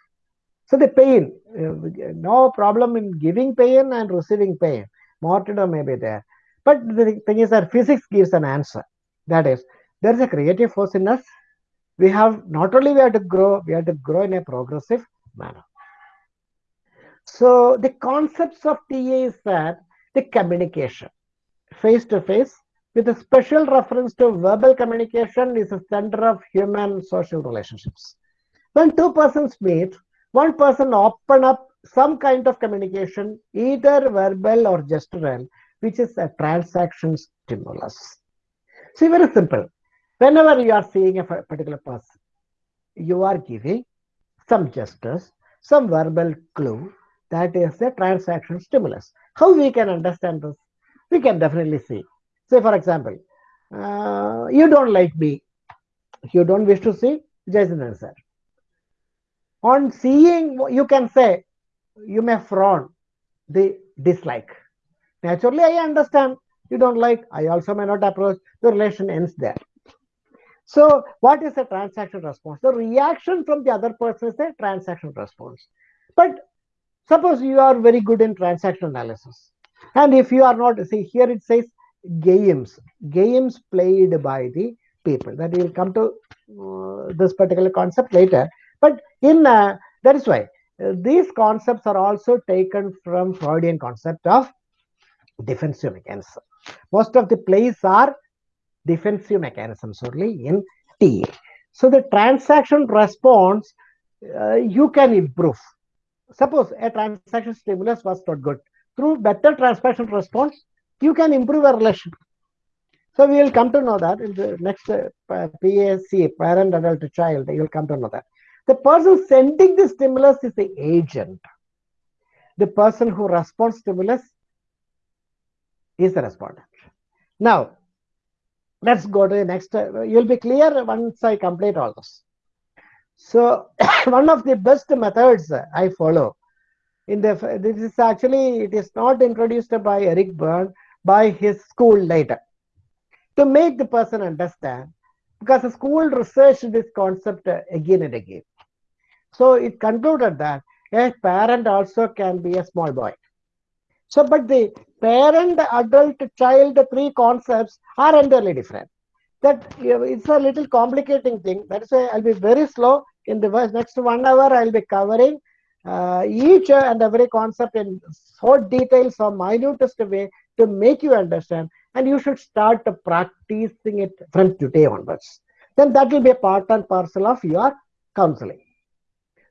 So the pain, uh, no problem in giving pain and receiving pain. Mortido may be there, but the thing is that physis gives an answer. That is, there is a creative force in us. we have not only we have to grow, we have to grow in a progressive manner. So the concepts of TA is that the communication face to face with a special reference to verbal communication is the center of human social relationships. When two persons meet, one person open up some kind of communication, either verbal or gestural, which is a transaction stimulus. See, very simple. Whenever you are seeing a particular person, you are giving some gestures, some verbal clue that is a transaction stimulus. How we can understand this? We can definitely see. Say, for example, uh, you don't like me. You don't wish to see Jason answer. On seeing, you can say, you may frown the dislike. Naturally, I understand you don't like, I also may not approach, the relation ends there. So, what is a transaction response? The reaction from the other person is a transaction response. But suppose you are very good in transaction analysis, and if you are not, see here it says games, games played by the people. That we will come to uh, this particular concept later. But in uh, that is why uh, these concepts are also taken from Freudian concept of defensive mechanism. Most of the plays are defensive mechanisms only in TA. So the transaction response uh, you can improve. Suppose a transaction stimulus was not good. Through better transaction response, you can improve a relation. So we will come to know that in the next uh, PAC, parent, adult, child, you will come to know that. The person sending the stimulus is the agent. The person who responds stimulus is the respondent. Now, let's go to the next. Uh, you'll be clear once I complete all this. So, one of the best methods I follow in the this is actually it is not introduced by Eric Berne by his school later to make the person understand because the school researched this concept again and again. So it concluded that a parent also can be a small boy. So, but the parent, adult, child, three concepts are entirely different. That it's a little complicating thing. That's why I'll be very slow. In the next one hour, I'll be covering uh, each and every concept in so detail, so minutest way to make you understand. And you should start practicing it from today onwards. Then that will be a part and parcel of your counseling.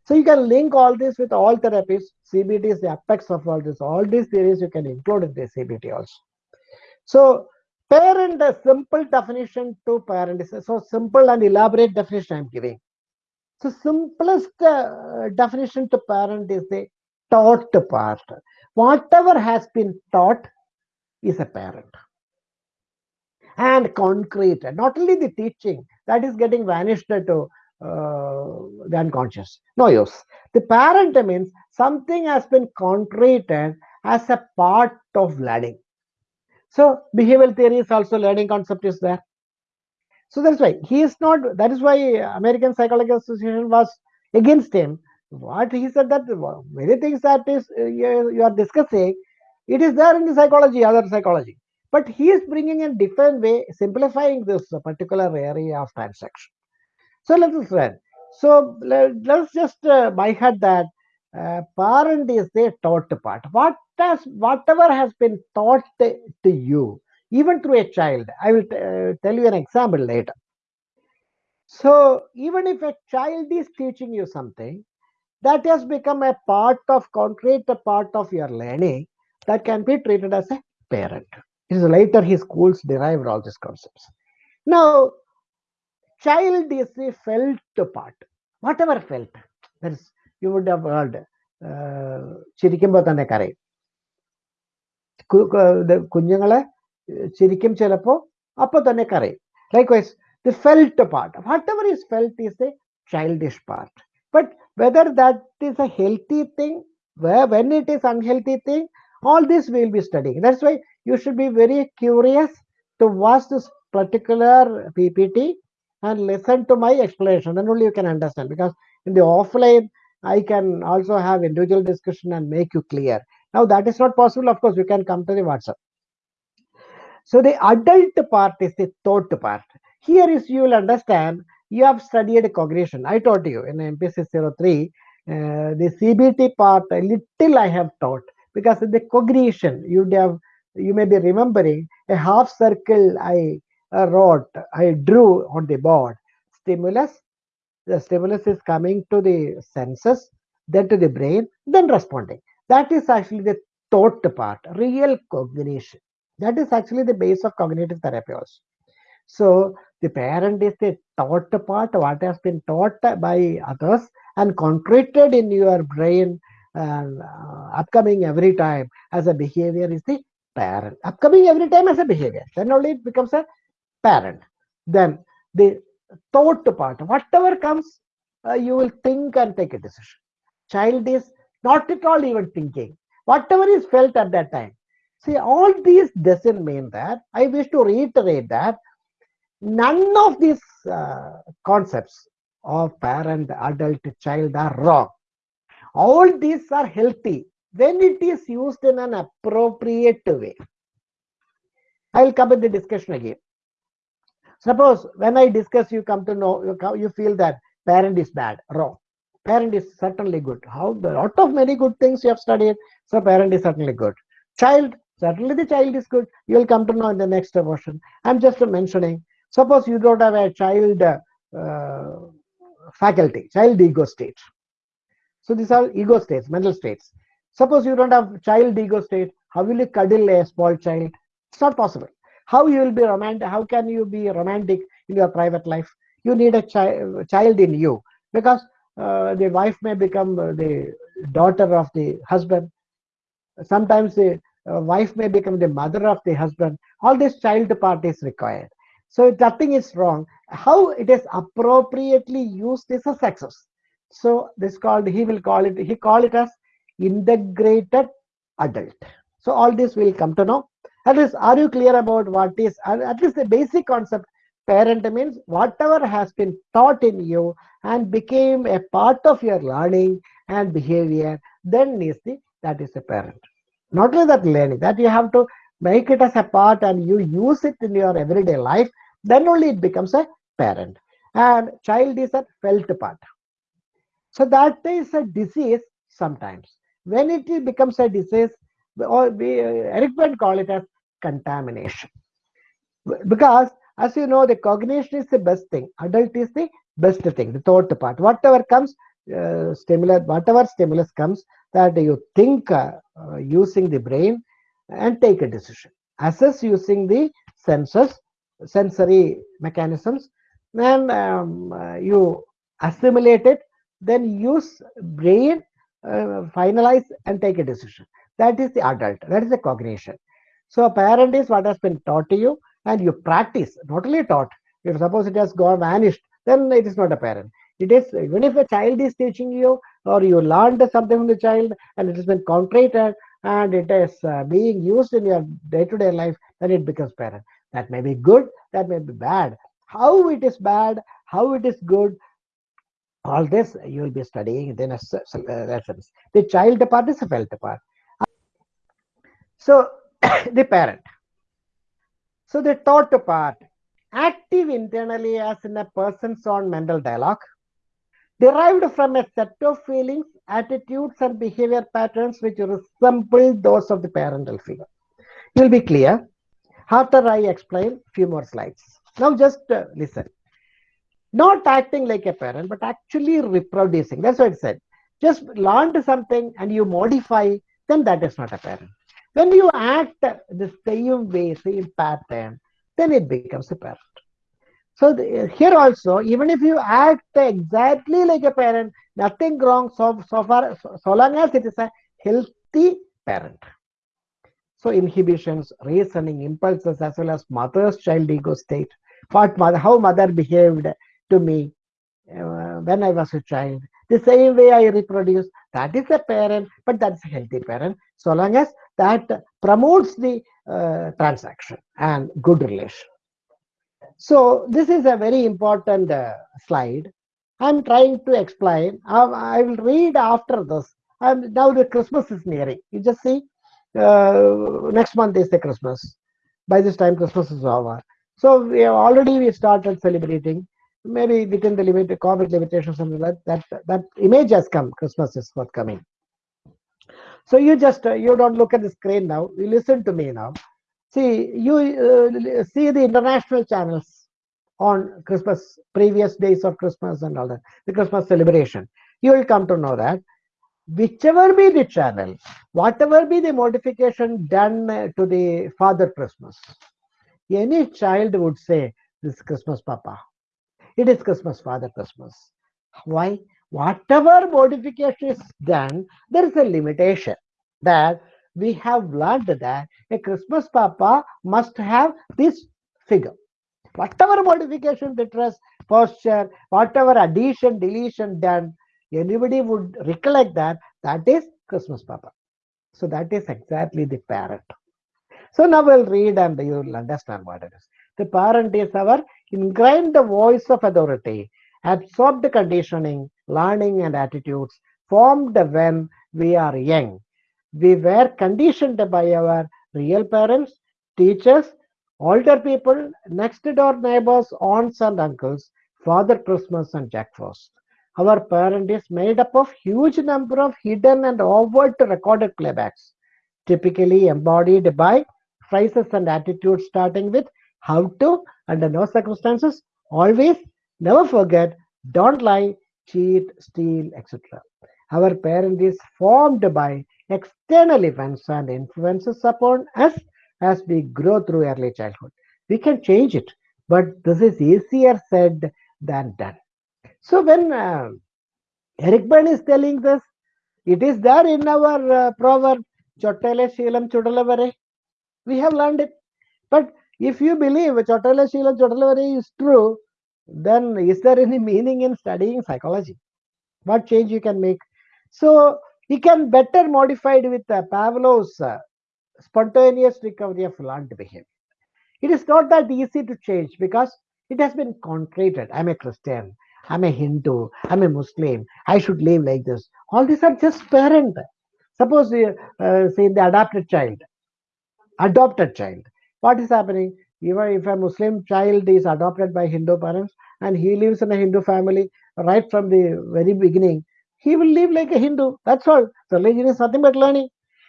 So you can link all this with all therapies. CBT is the apex of all this. All these theories you can include in the CBT also. So parent, a simple definition to parent is so simple and elaborate definition I'm giving. So simplest uh, definition to parent is the taught part. Whatever has been taught is a parent. And concrete, not only the teaching, that is getting vanished to uh, the unconscious. No use. The parent means something has been concreted as a part of learning. So behavioral theory is also learning concept is there. So that's why he is not. That is why American Psychological Association was against him. What he said that many things that is uh, you are discussing, it is there in the psychology, other psychology. But he is bringing a different way, simplifying this particular area of transaction. So let us learn. So let, us just uh, by heart that uh, parent is the taught part. What has whatever has been taught to you, even through a child. I will uh, tell you an example later. So even if a child is teaching you something, that has become a part of concrete part of your learning that can be treated as a parent. It is later his schools derived all these concepts. Now child is a felt part. Whatever felt. That is, you would have heard ചിരിക്കുമ്പോൾ തന്നെ കരയും കുഞ്ഞുങ്ങളെ ചിരിക്കും ചിലപ്പോൾ അപ്പൊ തന്നെ കരയും likewise the felt part whatever is felt is A childish part but whether that is a healthy thing where when it is unhealthy thing all this we will be studying. That's why you should be very curious to watch this particular ppt and listen to my explanation. Then only you can understand because in the offline i can also have individual discussion and make you clear. Now that is not possible. Of course you can come to the whatsapp. So the adult part is the thought part. Here is you will understand you have studied cognition. I taught you in MPC 03, uh, the CBT part, a little I have taught because the cognition, you'd have, you may be remembering a half circle I uh, wrote, I drew on the board. Stimulus, the stimulus is coming to the senses, then to the brain, then responding. That is actually the thought part, real cognition. That is actually the base of cognitive therapy also. So the parent is the taught part, what has been taught by others and concreted in your brain upcoming every time as a behavior is the parent. Upcoming every time as a behavior. Then only it becomes a parent. Then the thought part, whatever comes, uh, you will think and take a decision. Child is not at all even thinking. Whatever is felt at that time. See, all these doesn't mean that. I wish to reiterate that none of these uh, concepts of parent, adult, child are wrong. All these are healthy when it is used in an appropriate way. I will come in the discussion again. Suppose when I discuss, you come to know, you, come, you feel that parent is bad, wrong. Parent is certainly good. How the lot of many good things you have studied, so parent is certainly good. Child, certainly the child is good. You will come to know in the next portion. I'm just mentioning. Suppose you don't have a child uh, faculty, child ego state. So these are ego states, mental states. Suppose you don't have child ego state, how will you cuddle a small child? It's not possible. How you will be romantic? How can you be romantic in your private life? You need a chi child in you because uh, the wife may become uh, the daughter of the husband. Sometimes the uh, wife may become the mother of the husband. All this child part is required. So nothing is wrong. How it is appropriately used is a success. So this called, he will call it, he call it as integrated adult. So all this will come to know. At least, are you clear about what is, at least the basic concept, parent means whatever has been taught in you and became a part of your learning and behavior, then is the, that is a parent. Not only that learning, that you have to make it as a part and you use it in your everyday life, then only it becomes a parent. And child is a felt part. So that is a disease sometimes. When it becomes a disease, or we, Eric Berne call it as contamination. Because as you know, the cognition is the best thing. Adult is the best thing, the thought part. Whatever comes, uh, stimulus, whatever stimulus comes, that you think uh, uh, using the brain and take a decision. Assess using the senses, sensory mechanisms, then um, uh, you assimilate it, then use brain, uh, finalize and take a decision. That is the adult, that is the cognition. So a parent is what has been taught to you and you practice, not only taught. If suppose it has gone vanished, then it is not a parent. It is, even if a child is teaching you or you learned something from the child and it has been concreted and it is uh, being used in your day-to-day -day life, then it becomes parent. That may be good, that may be bad. How it is bad, how it is good, all this you will be studying in a lessons. The child part is a felt part. So the parent. So the thought part, active internally as in a person's own mental dialogue, derived from a set of feelings, attitudes, and behavior patterns which resemble those of the parental figure. You'll be clear after I explain few more slides. Now just uh, listen. Not acting like a parent, but actually reproducing. That's what it said. Just learn something and you modify, then that is not a parent. When you act the same way, same pattern, then it becomes a parent. So the, here also, even if you act exactly like a parent, nothing wrong so, so far, so, so long as it is a healthy parent. So inhibitions, reasoning, impulses, as well as mother's child ego state, what mother, how mother behaved to me uh, when I was a child, the same way I reproduce, that is a parent, but that's a healthy parent, so long as that promotes the uh, transaction and good relation. So this is a very important uh, slide. I'm trying to explain. I, will read after this. And now the Christmas is nearing. You just see, uh, next month is the Christmas. By this time, Christmas is over. So we have already we started celebrating. Maybe within the limited COVID limitations, something like that, that image has come. Christmas is forthcoming. So you just uh, you don't look at the screen now. You listen to me now. See you uh, see the international channels on Christmas, previous days of Christmas and all that, the Christmas celebration. You will come to know that whichever be the channel, whatever be the modification done uh, to the Father Christmas, any child would say, This is Christmas, Papa. It is Christmas, Father Christmas. Why? Whatever modification is done, there is a limitation that we have learned that a Christmas Papa must have this figure. Whatever modification, the dress, posture, whatever addition, deletion done, anybody would recollect that that is Christmas Papa. So that is exactly the parent. So now we'll read and you will understand what it is. The parent is our ingrained the voice of authority, absorbed conditioning, learning and attitudes formed when we are young. We were conditioned by our real parents, teachers, older people, next door neighbors, aunts and uncles, Father Christmas and Jack Frost. Our parent is made up of huge number of hidden and overt recorded playbacks, typically embodied by phrases and attitudes starting with how to, under no circumstances, always, never forget, don't lie, cheat, steal, etc. Our parent is formed by external events and influences upon us as we grow through early childhood. We can change it, but this is easier said than done. So when uh, Eric Berne is telling this, it is there in our uh, proverb, Shilam Chudalavare. We have learned it. But if you believe Shilam Chudalavare is true, then is there any meaning in studying psychology? What change you can make? So you can better modify it with uh, Pavlov's uh, spontaneous recovery of learned behavior. It is not that easy to change because it has been concreted. I'm a Christian. I'm a Hindu, I'm a Muslim, I should live like this. All these are just parent. Suppose you uh, say the adopted child, adopted child. What is happening? Even if a Muslim child is adopted by Hindu parents and he lives in a Hindu family right from the very beginning, he will live like a Hindu. That's all. Religion is nothing but learning.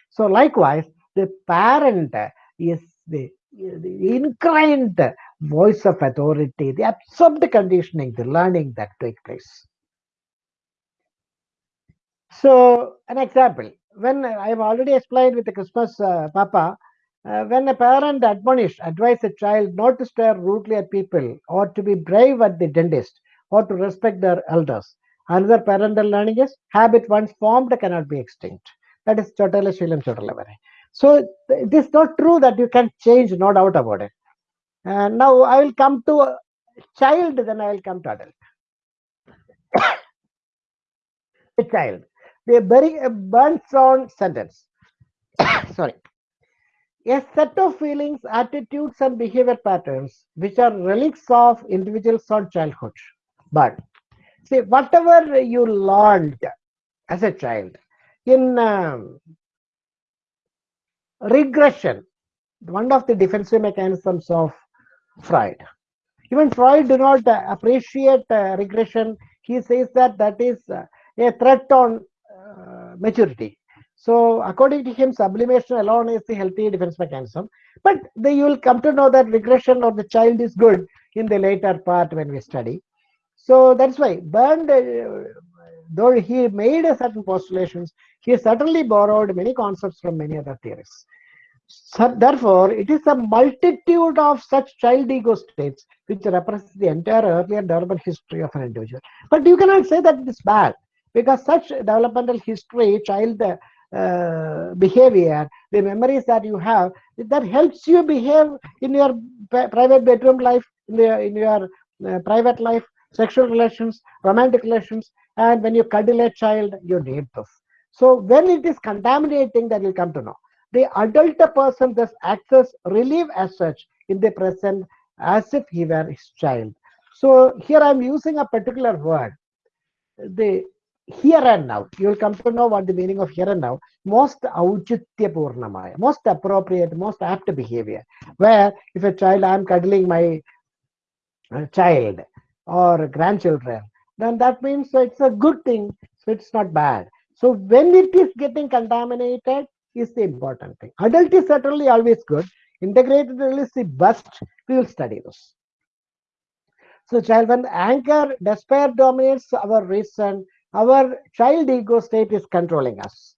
So likewise, the parent is the, the voice of authority, the absorbed conditioning, the learning that takes place. So, an example, when I have already explained with the Christmas uh, Papa, uh, when a parent admonish, advise a child not to stare rudely at people or to be brave at the dentist or to respect their elders. Another parental learning is habit once formed cannot be extinct. That is Chotala Shilam Chotalavare. So it is not true that you can change, no doubt about it. And now I will come to a child, then I will come to adult. a child. The very a burns on sentence. Sorry. A set of feelings, attitudes, and behavior patterns which are relics of individuals or childhood. But see, whatever you learned as a child in um, regression, one of the defensive mechanisms of Freud. Even Freud do not uh, appreciate uh, regression. He says that that is uh, a threat on uh, maturity. So according to him, sublimation alone is the healthy defense mechanism. But they, you will come to know that regression of the child is good in the later part when we study. So that's why Berne, uh, though he made certain postulations, he certainly borrowed many concepts from many other theorists. So therefore, it is a multitude of such child ego states which represents the entire earlier development history of an individual. But you cannot say that it is bad because such developmental history, child uh, behavior, the memories that you have, that helps you behave in your private bedroom life, in, the, in your uh, private life, sexual relations, romantic relations, and when you cuddle a child, you need this. So when it is contaminating, that will come to know the adult person thus acts as relief as such in the present as if he were his child. So here I am using a particular word, the here and now. You will come to know what the meaning of here and now. Most auchitya purnamaya, most appropriate, most apt behavior. Where if a child, I am cuddling my uh, child, or grandchildren, then that means it's a good thing. So it's not bad. So when it is getting contaminated is the important thing. Adult is certainly always good. Integrated is the best. We will study this. So child, when anger, despair dominates our reason, our child ego state is controlling us.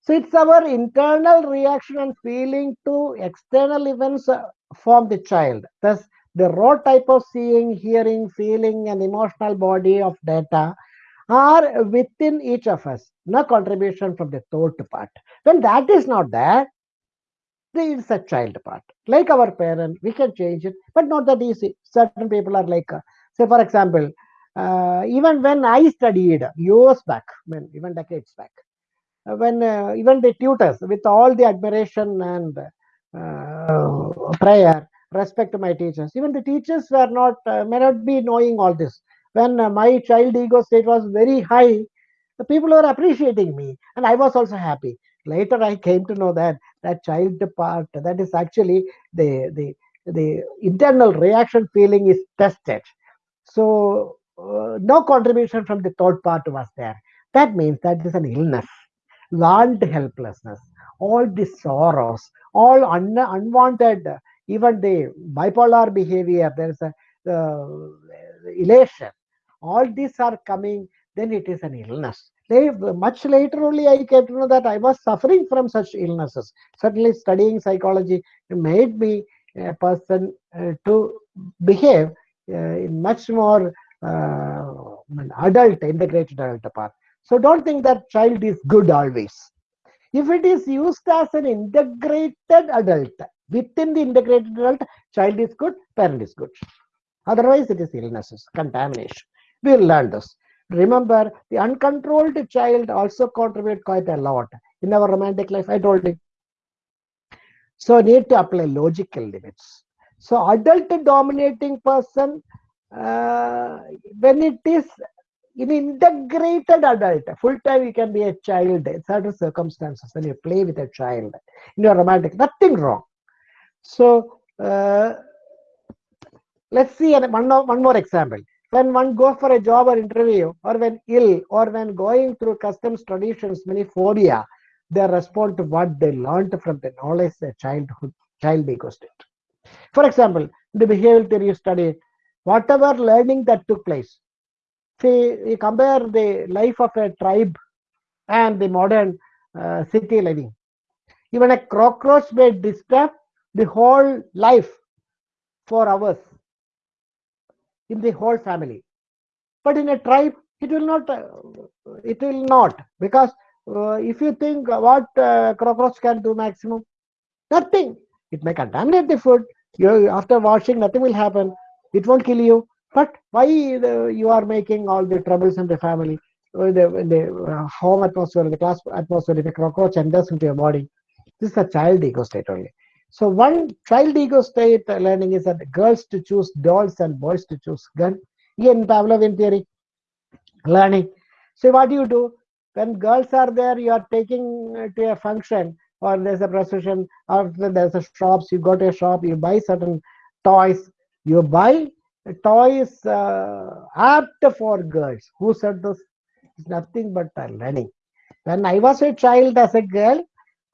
So it's our internal reaction and feeling to external events uh, from the child. Thus, the raw type of seeing, hearing, feeling, and emotional body of data are within each of us. No contribution from the thought part. When that is not there, there is a child part. Like our parent, we can change it, but not that easy. Certain people are like, uh, say, for example, even when I studied years back, mean, even decades back, uh, when uh, even the tutors, with all the admiration and uh, prayer, respect to my teachers, even the teachers were not, uh, may not be knowing all this. When uh, my child ego state was very high, the people were appreciating me, and I was also happy. Later, I came to know that that child part, that is actually the the the internal reaction feeling is tested. So uh, no contribution from the third part was there. That means that is an illness, learned helplessness, all the sorrows, all un- unwanted, even the bipolar behavior. There is a uh, elation. All these are coming. Then it is an illness. Much later only I came to know that I was suffering from such illnesses. Certainly, studying psychology made me a person uh, to behave uh, in much more uh, adult, integrated adult part. So don't think that child is good always. If it is used as an integrated adult, within the integrated adult, child is good, parent is good. Otherwise, it is illnesses, contamination. We'll learn this. Remember, the uncontrolled child also contribute quite a lot in our romantic life. I told you. So need to apply logical limits. So adult dominating person, uh, when it is in integrated adult, full time you can be a child in certain circumstances when you play with a child in your romantic, nothing wrong. So uh, let's see one, one more example. When one goes for a job or interview, or when ill, or when going through customs, traditions, many phobia, they respond to what they learned from the knowledge their childhood, child state. For example, the behavioral theory study, whatever learning that took place, see, you compare the life of a tribe and the modern uh, city living. Even a cockroach may disturb the whole life for hours in the whole family. But in a tribe, it will not. Uh, it will not because uh, if you think what uh, cockroach can do maximum, nothing. It may contaminate the food. You after washing, nothing will happen. It won't kill you. But why the, you are making all the troubles in the family, uh, the, the uh, home atmosphere, the class atmosphere, if a cockroach enters into your body, this is a child ego state only. So one child ego state learning is that girls to choose dolls and boys to choose gun. Again, Pavlovian theory learning. So what do you do? When girls are there, you are taking to a function or there's a procession or there's a shops, you go to a shop, you buy certain toys. You buy toys uh, apt for girls. Who said this? It's nothing but learning. When I was a child as a girl,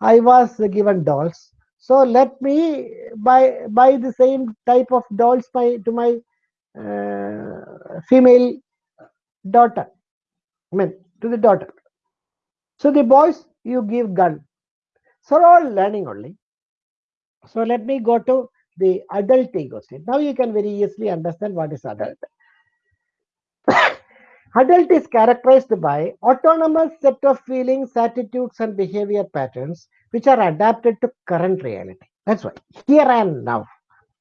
I was given dolls so let me buy buy the same type of dolls by to my uh, female daughter. I mean to the daughter. So the boys you give gun. So all learning only. So let me go to the adult ego state. Now you can very easily understand what is adult. adult is characterized by autonomous set of feelings, attitudes, and behavior patterns which are adapted to current reality. That's why here and now.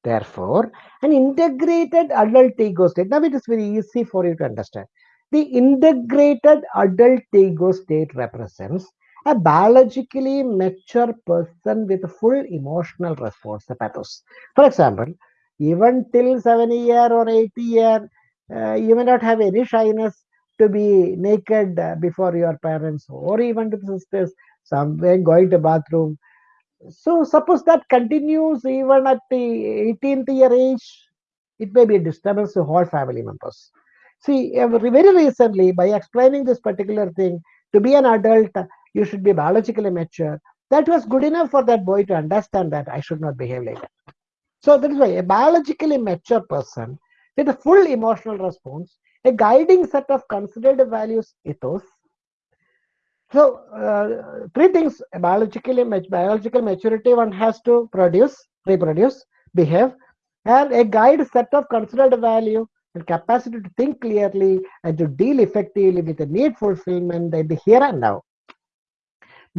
Therefore, an integrated adult ego state. Now it is very easy for you to understand. The integrated adult ego state represents a biologically mature person with full emotional response, the pathos. For example, even till 70 year or 80 year, uh, you may not have any shyness to be naked uh, before your parents or even to sisters somewhere going to bathroom. So suppose that continues even at the 18th year age, it may be a disturbance to all family members. See, very recently, by explaining this particular thing, to be an adult, you should be biologically mature. That was good enough for that boy to understand that I should not behave like that. So that is why a biologically mature person with a full emotional response, a guiding set of considered values, ethos. So uh, three things: biologically biological maturity one has to produce, reproduce, behave, and a guide set of considered value and capacity to think clearly and to deal effectively with the need fulfillment in the here and now.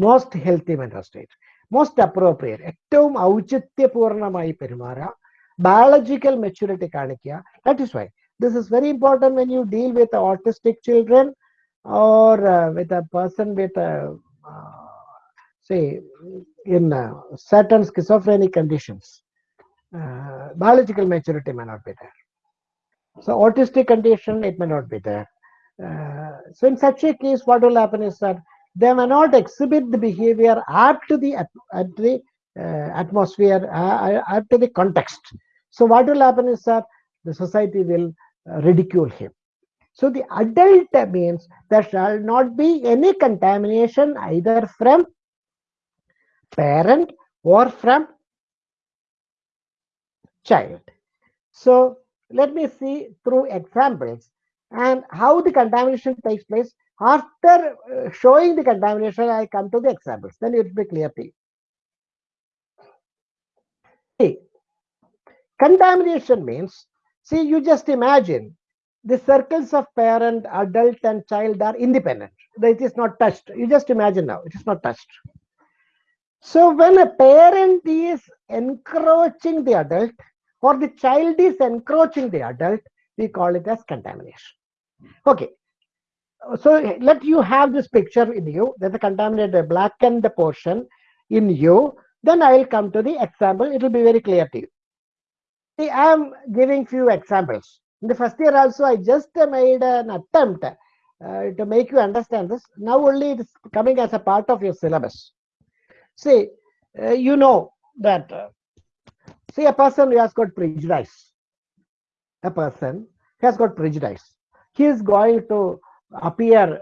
Most healthy mental state most appropriate ഏറ്റവും ഔചിത്യപൂർണമായി പെരുമാറുക biological maturity കാണിക്കുക that is why this is very important when you deal with autistic children or with a person with say in uh, certain schizophrenic conditions uh, biological maturity may not be there so autistic condition it may not be there uh, so in such a case what will happen is that they may not exhibit the behavior apt to the at, at the uh, atmosphere uh, apt to the context. So what will happen is that the society will uh, ridicule him. So the adult means there shall not be any contamination either from parent or from child. So let me see through examples. And how the contamination takes place after uh, showing the contamination, I come to the examples. Then it will be clear to you. See, contamination means, see, you just imagine the circles of parent, adult, and child are independent. It is not touched. You just imagine now, it is not touched. So when a parent is encroaching the adult or the child is encroaching the adult, we call it as contamination. Okay, so let you have this picture in you. There's a contaminated blackened portion in you. Then i will come to the example. It will be very clear to you. See i am giving few examples. In the first year also i just made an attempt uh, to make you understand this. Now only it is coming as a part of your syllabus. See uh, you know that uh, see a person who has got prejudice. A person has got prejudice. He is going to appear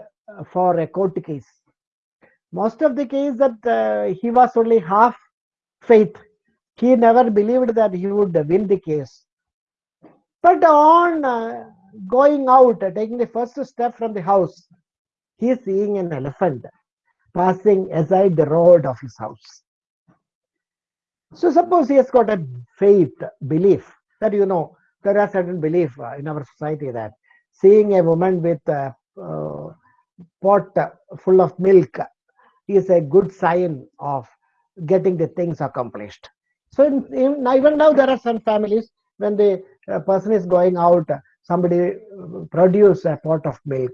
for a court case. Most of the case that uh, he was only half faith. He never believed that he would win the case. But on uh, going out, uh, taking the first step from the house, he is seeing an elephant passing aside the road of his house. So suppose he has got a faith, belief that you know there are certain belief in our society that seeing a woman with pot full of milk is a good sign of getting the things accomplished. So in, in, even now there are some families when the uh, person is going out, somebody produce a pot of milk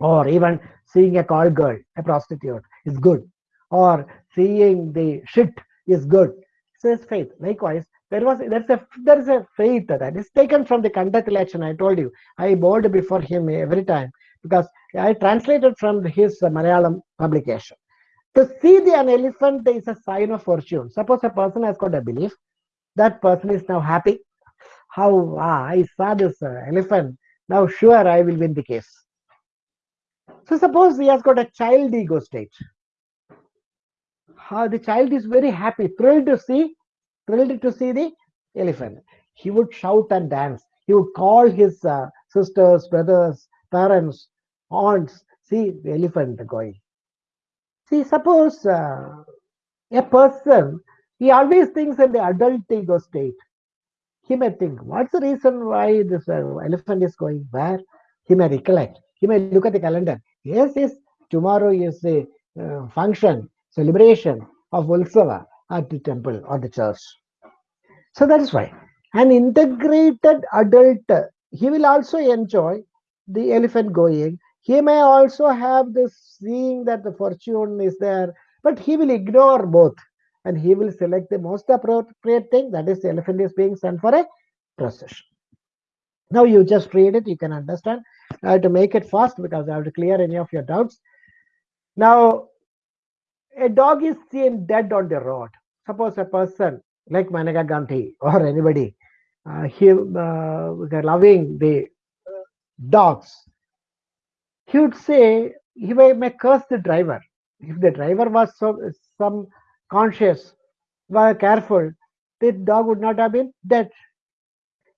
or even seeing a call girl, a prostitute is good or seeing the shit is good. So it's faith. Likewise, there was there's a there is a faith that is taken from the conduct election. I told you I bowed before him every time because I translated from his Malayalam publication. To see the an elephant is a sign of fortune. Suppose a person has got a belief, that person is now happy. How ah, I saw this uh, elephant. Now sure I will win the case. So suppose he has got a child ego state. How the child is very happy, thrilled to see, thrilled to see the elephant. He would shout and dance. He would call his uh, sisters, brothers, parents, aunts, see the elephant going. See, suppose uh, a person, he always thinks in the adult ego state. He may think, what's the reason why this uh, elephant is going where? He may recollect. He may look at the calendar. Yes, yes, tomorrow is the uh, function, celebration of Ulsava at the temple or the church. So that is why an integrated adult, he will also enjoy the elephant going. He may also have this seeing that the fortune is there, but he will ignore both and he will select the most appropriate thing that is the elephant is being sent for a procession. Now you just read it, you can understand. I have to make it fast because I have to clear any of your doubts. Now, a dog is seen dead on the road. Suppose a person like Maneka Gandhi or anybody uh, he uh, loving the dogs, he would say he may, may curse the driver. If the driver was so, some conscious, were careful, the dog would not have been dead.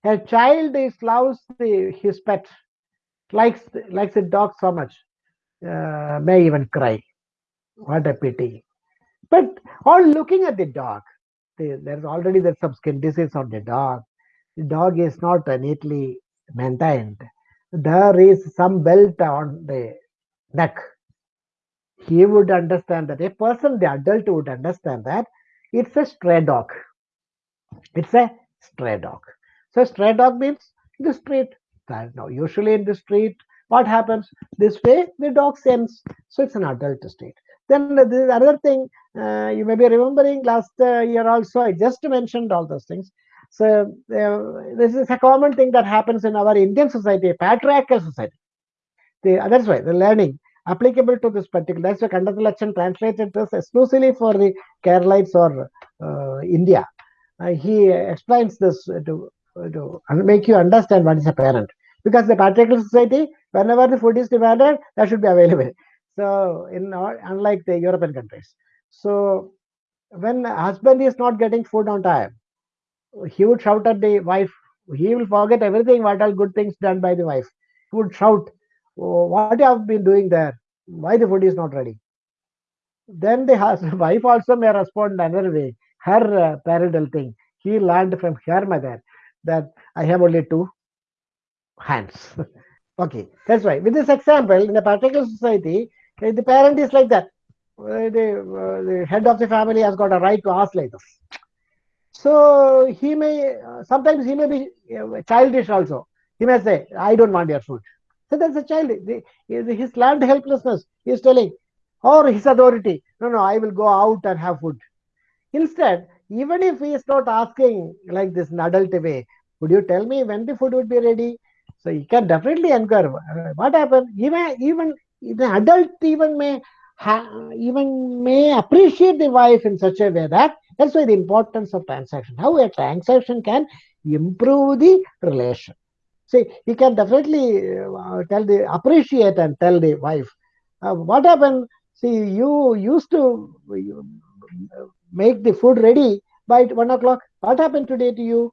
A child is loves the, his pet, likes likes the dog so much, uh, may even cry. What a pity. But all looking at the dog, the, there's already there's some skin disease on the dog. The dog is not neatly maintained. There is some belt on the neck. He would understand that a person, the adult would understand that it's a stray dog. It's a stray dog. So stray dog means the street. Now, usually in the street, what happens? This way, the dog sends. So it's an adult state. Then the another thing uh, you may be remembering last uh, year also, I just mentioned all those things. So uh, this is a common thing that happens in our Indian society, patriarchal society. The, that's why the learning applicable to this particular. That's why Kandathalachan translated this exclusively for the Keralites or uh, India. Uh, he explains this to, to make you understand what is a parent. Because the patriarchal society, whenever the food is demanded, that should be available. So, in unlike the European countries. So, when husband is not getting food on time, he would shout at the wife. He will forget everything, what all good things done by the wife. He would shout, oh, What you have been doing there? Why the food is not ready? Then the wife also may respond another way. Her uh, parental thing. He learned from her mother that I have only two hands. okay, that's right. With this example, in a particular society, the parent is like that. Uh, the, uh, the head of the family has got a right to ask like this. So he may, uh, sometimes he may be childish also. He may say, I don't want your food. So that's a child. The, his learned helplessness. He is telling, or his authority, no, no, I will go out and have food. Instead, even if he is not asking like this in adult way, would you tell me when the food would be ready? So he can definitely inquire. What happened? Even even the adult even may even may appreciate the wife in such a way that that's why the importance of transaction. How a transaction can improve the relation. See, he can definitely uh, tell the appreciate and tell the wife uh, what happened. See, you used to uh, make the food ready by one o'clock. What happened today to you?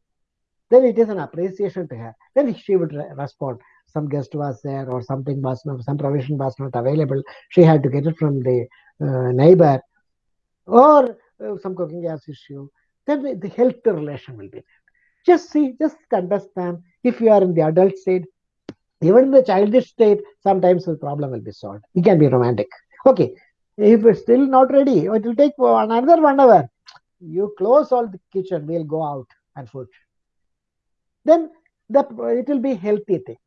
Then it is an appreciation to her. Then she would respond some guest was there or something was not, some provision was not available. She had to get it from the uh, neighbor or uh, some cooking gas issue. Then the health relation will be there. Just see, just understand if you are in the adult state, even in the childish state, sometimes the problem will be solved. It can be romantic. Okay, if it's still not ready, it will take another one hour. You close all the kitchen, we'll go out and food. Then the, it will be healthy thing.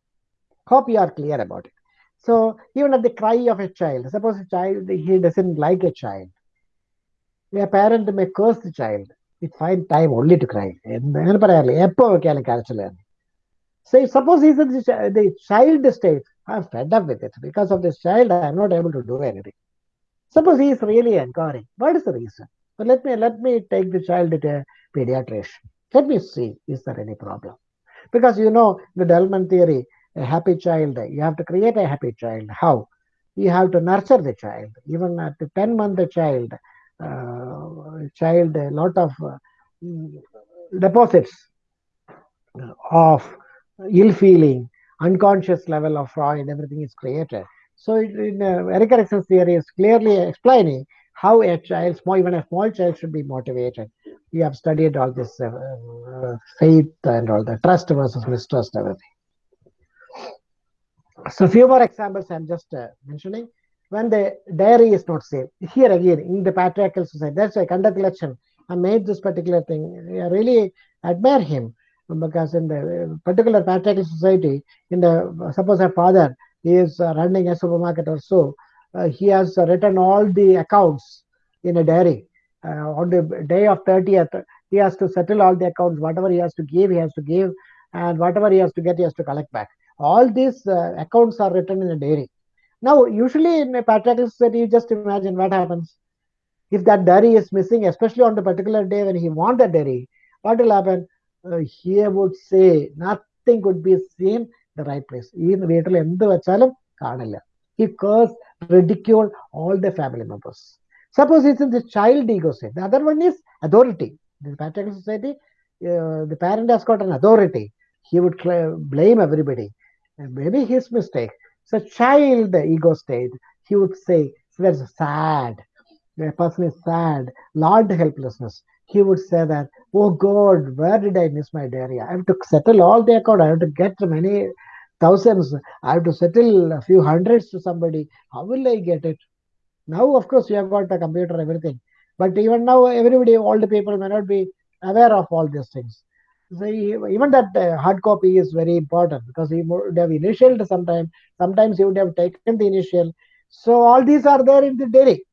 Hope you are clear about it. So even at the cry of a child, suppose a child he doesn't like a child, a parent may curse the child. It find time only to cry. So suppose he's in the, child state, I'm fed up with it. Because of this child, I'm not able to do anything. Suppose he is really encouraging. What is the reason? But let me let me take the child to a pediatrician. Let me see, is there any problem? Because you know the Delman theory, a happy child, you have to create a happy child. How? You have to nurture the child. Even at the 10 month child, uh, child, a lot of uh, deposits of ill feeling, unconscious level of Freud, everything is created. So in uh, Erik Erikson's theory is clearly explaining how a child, small, even a small child should be motivated. We have studied all this uh, uh, faith and all the trust versus mistrust, everything. So few more examples I'm just uh, mentioning. When the dairy is not safe, here again in the patriarchal society, that's why Kandathalachan I made this particular thing. I really admire him because in the particular patriarchal society, in the suppose a father is uh, running a supermarket or so, uh, he has written all the accounts in a diary. Uh, on the day of 30th, he has to settle all the accounts. Whatever he has to give, he has to give, and whatever he has to get, he has to collect back All these uh, accounts are written in a diary. Now, usually in a patriarchal society, you just imagine what happens. If that diary is missing, especially on the particular day when he wants the diary, what will happen? uh, he would say nothing could be seen the right place. ഈ വീട്ടിൽ എന്ത് വെച്ചാലും കാണില്ല he cursed, ridicule all the family members. Suppose it's in the child ego state. The other one is authority. In the patriarchal society, uh, the parent has got an authority. He would cl- blame everybody. Maybe his mistake. So child ego state, he would say, that's sad. The person is sad, learned helplessness. He would say that, oh God, where did I miss my diary? I have to settle all the account. I have to get many thousands. I have to settle a few hundreds to somebody. How will I get it? Now, of course, you have got a computer, everything. But even now, everybody, all the people may not be aware of all these things. Even that uh, hard copy is very important because he would have initialed sometime. Sometimes he would have taken the initial. So all these are there in the diary.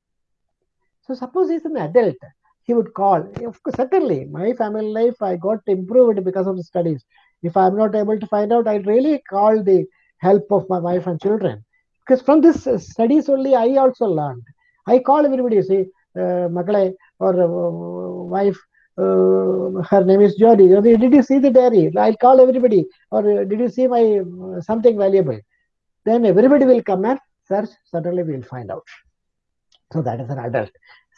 So suppose he's an adult, he would call. Course, certainly, my family life I got improved because of the studies. If I'm not able to find out, I really call the help of my wife and children. Because from this uh, studies only, I also learned. I call everybody, say, uh, or uh, wife, uh, her name is Jody. Did you see the diary? I'll call everybody. Or uh, did you see my uh, something valuable? Then everybody will come and search. Certainly, we'll find out. So that is an adult.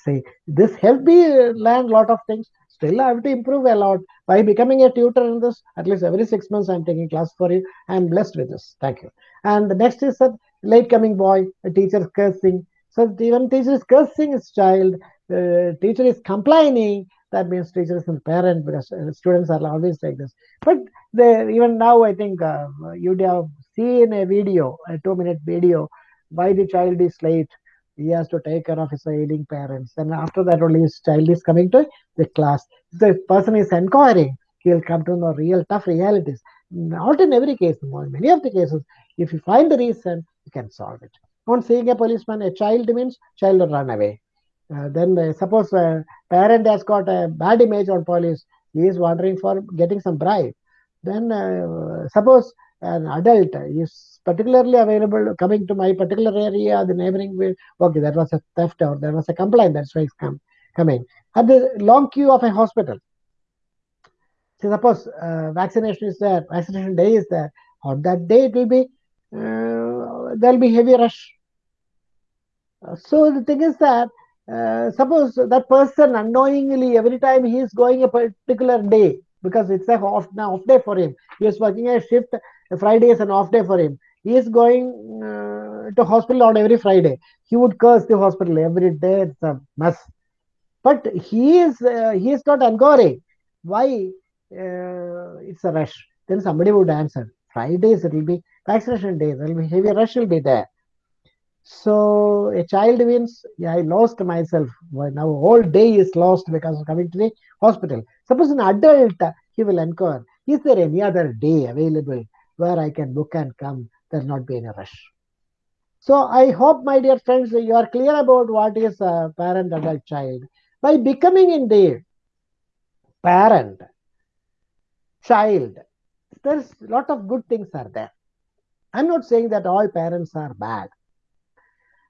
See, this helped me learn a lot of things. Still, I have to improve a lot by becoming a tutor in this. At least every six months, I'm taking class for you. I'm blessed with this. Thank you. And the next is a late coming boy, a teacher cursing. So even teacher is cursing his child. Teacher is complaining. That means teachers and parents because students are always like this. But the, even now, I think uh, you'd have seen a video, a two-minute video, why the child is late he has to take care of his ailing parents. And after that, only his child is coming to the class. The person is inquiring, he'll come to know real tough realities. Not in every case, in many of the cases, if you find the reason, you can solve it. On seeing a policeman, a child means child run away. Uh, then uh, suppose a parent has got a bad image on police, he is wondering for getting some bribe. Then uh, suppose an adult is particularly available coming to my particular area, the neighboring way. Okay, that was a theft or there was a complaint. That's why it's come, coming. At the long queue of a hospital. So suppose uh, vaccination is there, vaccination day is there. On that day, it will be uh, there'll be heavy rush. Uh, so the thing is that uh, suppose that person unknowingly every time he is going a particular day because it's a off, off day for him. He is working a shift. Friday is an off day for him. He is going uh, to hospital on every Friday. He would curse the hospital every day. It's a mess. But he is uh, he is not angry why uh, it's a rush. Then somebody would answer. Fridays it will be vaccination day. There will be heavy rush will be there. So a child means yeah, I lost myself. Well, now whole day is lost because of coming to the hospital. Suppose an adult he will inquire. Is there any other day available where I can book and come? There'll not be any rush. So I hope, my dear friends, you are clear about what is a parent, adult, child. By becoming indeed parent, child, there's a lot of good things are there. I'm not saying that all parents are bad.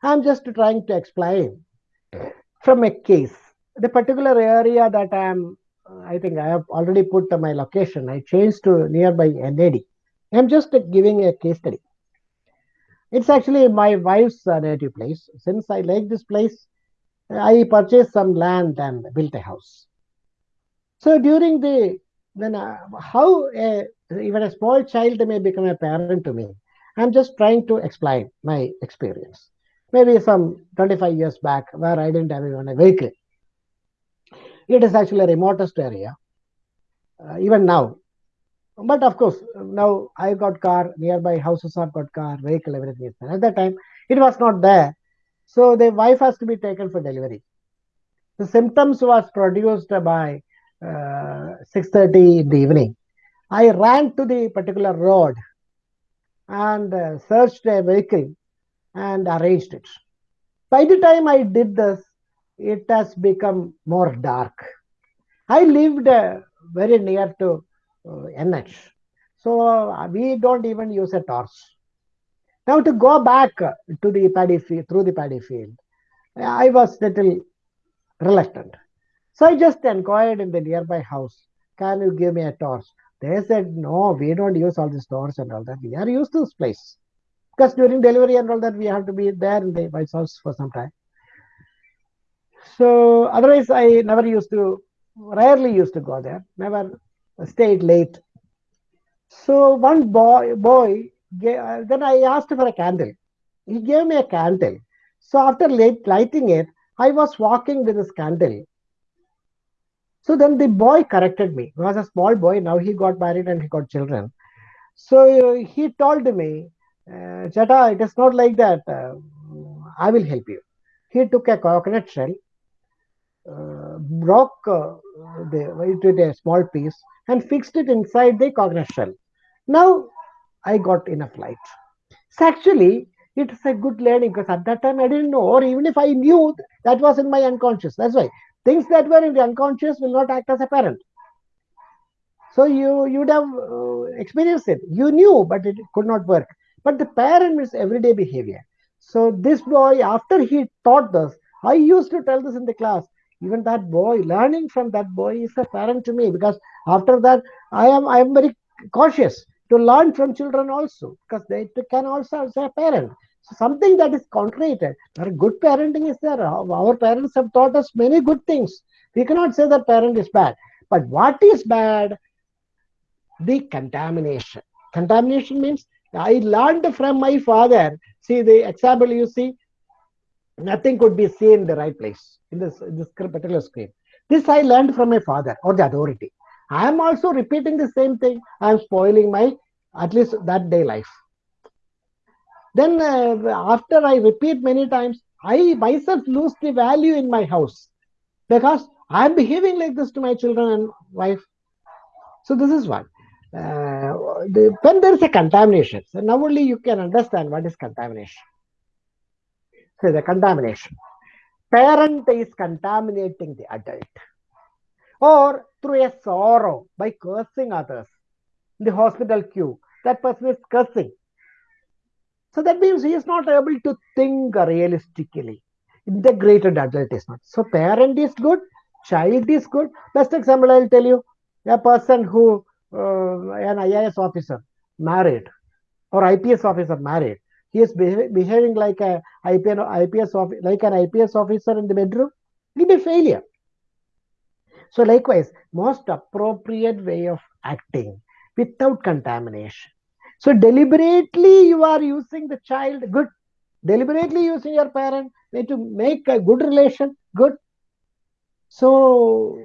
I'm just trying to explain from a case. The particular area that I'm, I think I have already put my location. I changed to nearby NAD. I'm just giving a case study. It's actually my wife's native place. Since I like this place, I purchased some land and built a house. So during the then uh, how a, even a small child may become a parent to me, I'm just trying to explain my experience. Maybe some 25 years back, where I didn't have even a vehicle. It is actually a remotest area, uh, even now. But of course, now I got car, nearby houses have got car, vehicle, everything. At that time, it was not there. So the wife has to be taken for delivery. The symptoms was produced by uh, 6.30 in the evening. I ran to the particular road and uh, searched a vehicle and arranged it. By the time I did this, it has become more dark. I lived uh, very near to uh, NH. So uh, we don't even use a torch. Now to go back to the paddy field, through the paddy field, I was little reluctant. So I just inquired in the nearby house can you give me a torch? They said, no, we don't use all this torches and all that. We are used to this place. Because during delivery and all that, we have to be there in the White House for some time. So otherwise, I never used to, rarely used to go there, never stayed late. So one boy, boy, then I asked for a candle. He gave me a candle. So after light, lighting it, I was walking with this candle. So then the boy corrected me. He was a small boy. Now he got married and he got children. So uh, he told me, uh, Chata, it is not like that. Uh, I will help you. He took a coconut shell, uh, broke uh, the, it a small piece, and fixed it inside the coconut shell. Now I got enough light. So actually, it is a good learning because at that time I didn't know, or even if I knew, that was in my unconscious. That's why things that were in the unconscious will not act as apparent. So you you would have uh, experienced it. You knew, but it could not work. But the parent is everyday behavior. So this boy, after he taught this, I used to tell this in the class. Even that boy, learning from that boy is a parent to me because after that, I am I am very cautious to learn from children also because they can also as a parent. So something that is contrary. But good parenting is there. Our parents have taught us many good things. We cannot say that parent is bad. But what is bad? The contamination. Contamination means I learned from my father. See the example you see, nothing could be seen in the right place in this, in this particular screen. This I learned from my father or the authority. I am also repeating the same thing. I am spoiling my at least that day life. Then uh, after I repeat many times, I myself lose the value in my house because I am behaving like this to my children and wife. So this is one. Uh, the, when there is a contamination, so now only you can understand what is contamination. So the contamination. Parent is contaminating the adult or through a sorrow by cursing others. In the hospital queue, that person is cursing. So that means he is not able to think realistically. Integrated adult is not. So parent is good, child is good. Best example I'll tell you, a person who, Uh, an IAS officer, married, or IPS officer married, he is beha- behaving like a IPS, IPS like an IPS officer in the bedroom, he'll be failure. So likewise, most appropriate way of acting without contamination. So deliberately you are using the child good, deliberately using your parent to make a good relation good. So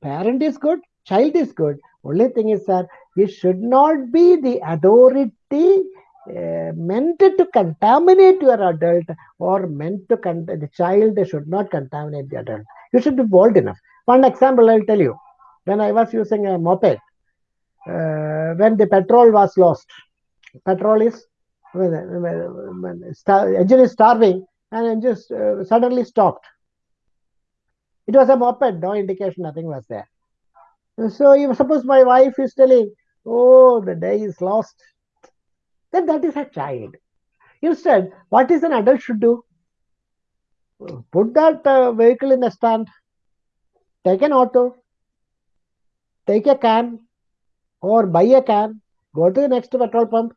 parent is good, child is good. Only thing is that it should not be the authority uh, meant to contaminate your adult or meant to con- the child should not contaminate the adult. You should be bold enough. One example I'll tell you. When I was using a moped, uh, when the petrol was lost, petrol is when, when, when star, engine is starving and engine uh, suddenly stopped. It was a moped, no indication, nothing was there. So if suppose my wife is telling, "Oh, the day is lost," then that is a child. Instead, what is an adult should do? Put that uh, vehicle in a stand, take an auto, take a can, or buy a can, go to the next petrol pump,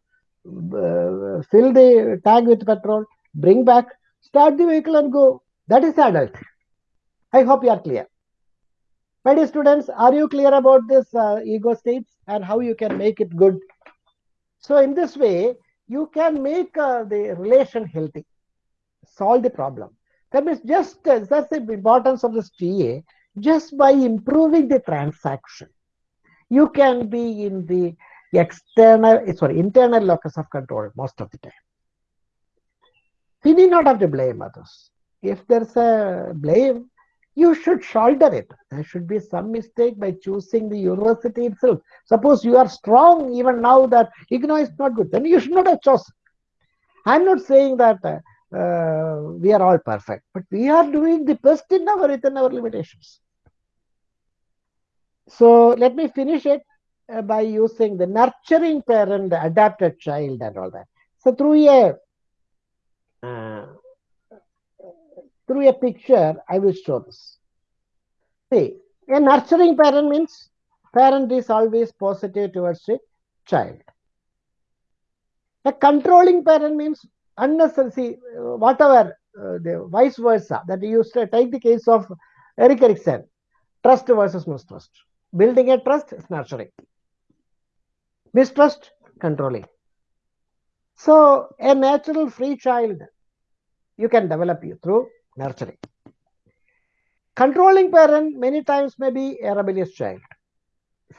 uh, fill the tank with petrol, bring back, start the vehicle and go. That is adult. I hope you are clear. My dear students, are you clear about this uh, ego states and how you can make it good? So in this way, you can make uh, the relation healthy, solve the problem. That means just uh, that's the importance of this TA. Just by improving the transaction, you can be in the external, sorry, internal locus of control most of the time. We need not have to blame others. If there's a blame, you should shoulder it. There should be some mistake by choosing the university itself. Suppose you are strong even now that IGNOU is not good, then you should not have chosen. I'm not saying that uh, uh, we are all perfect, but we are doing the best in our within our limitations. So let me finish it uh, by using the nurturing parent, the adapted child, and all that. So through a through a picture, I will show this. See, a nurturing parent means parent is always positive towards the child. A controlling parent means unnecessary, uh, whatever, uh, the vice versa, that you take the case of Erik Erikson, trust versus mistrust. Building a trust is nurturing. Mistrust, controlling. So, a natural free child, you can develop you through nurturing. Controlling parent many times may be a rebellious child.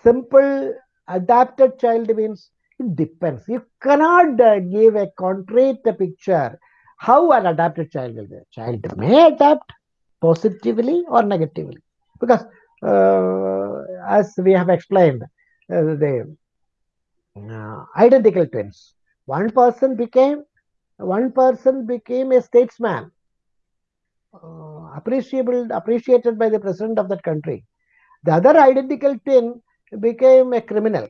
Simple adapted child means it depends. You cannot uh, give a concrete picture how an adapted child will be. Child may adapt positively or negatively because uh, as we have explained, uh, the uh, identical twins. One person became one person became a statesman, uh, appreciable appreciated by the president of that country. The other identical twin became a criminal.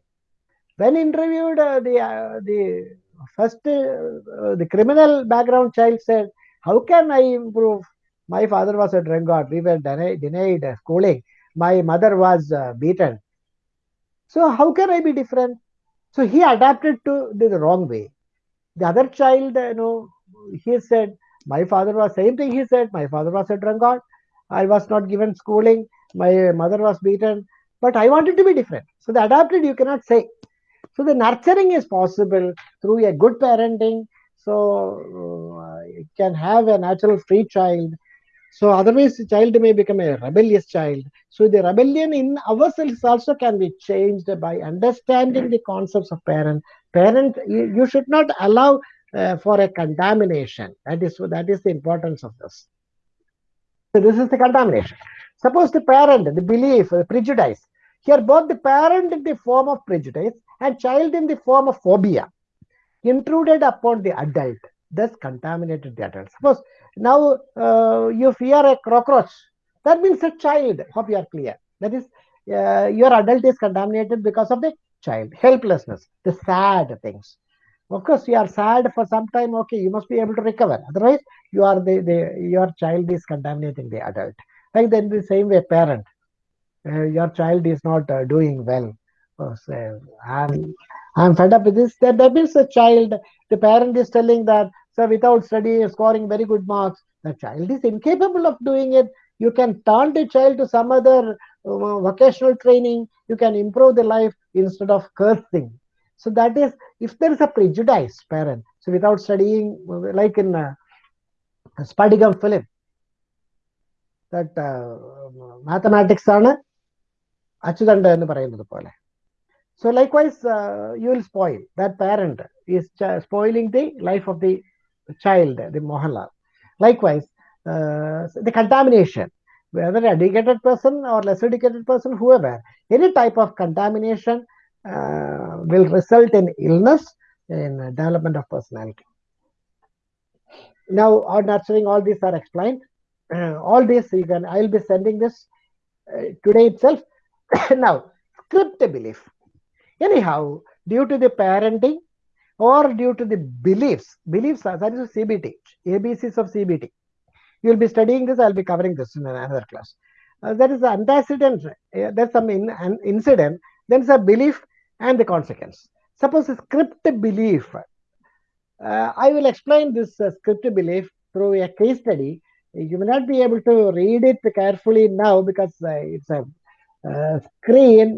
When interviewed, uh, the uh, the first uh, the criminal background child said, "How can I improve? My father was a drunkard. We were denied, denied schooling. My mother was uh, beaten. So how can I be different?" So he adapted to the wrong way. The other child, you know, he said, "My father was same thing." He said, "My father was a drunkard. I was not given schooling. My mother was beaten." But I wanted to be different. So the adapted you cannot say. So the nurturing is possible through a good parenting. So uh, it can have a natural free child. So otherwise, the child may become a rebellious child. So the rebellion in ourselves also can be changed by understanding the concepts of parent. Parent, you, you should not allow uh, for a contamination. That is that is the importance of this. So this is the contamination. Suppose the parent, the belief, the prejudice. Here, both the parent in the form of prejudice and child in the form of phobia intruded upon the adult, thus contaminated the adult. Suppose now uh, you fear a cockroach, that means a child. Hope you are clear. That is, uh, your adult is contaminated because of the child, helplessness, the sad things. Of course, you are sad for some time. Okay, you must be able to recover. Otherwise, you are the, the your child is contaminating the adult. Like then the same way, parent, uh, your child is not uh, doing well. Oh, so I'm I'm fed up with this. That, that means the child, the parent is telling that, so without study scoring very good marks, the child is incapable of doing it. You can turn the child to some other uh, vocational training. You can improve the life instead of cursing. So that is, if there is a prejudiced parent, so without studying, like in uh, Spadikam Philip, that uh, mathematics are അച്യുതണ്ട് എന്ന് പറയുന്നത് പോലെ. So likewise you will spoil that parent is spoiling the life the the the the the likewise uh, whether educated person or less educated person whoever any type of contamination will result in illness in development of personality. Now, on nurturing, all these are explained. Uh, all this you can. I will be sending this uh, today itself. now, script belief anyhow due to the parenting or due to the beliefs beliefs are that is cbt abcs of cbt you will be studying this i'll be covering this in another class uh, there is an antecedent uh, there's some in, an incident then a belief and the consequence suppose a script belief uh, i will explain this uh, script belief through a case study you may not be able to read it carefully now because uh, it's a uh, screen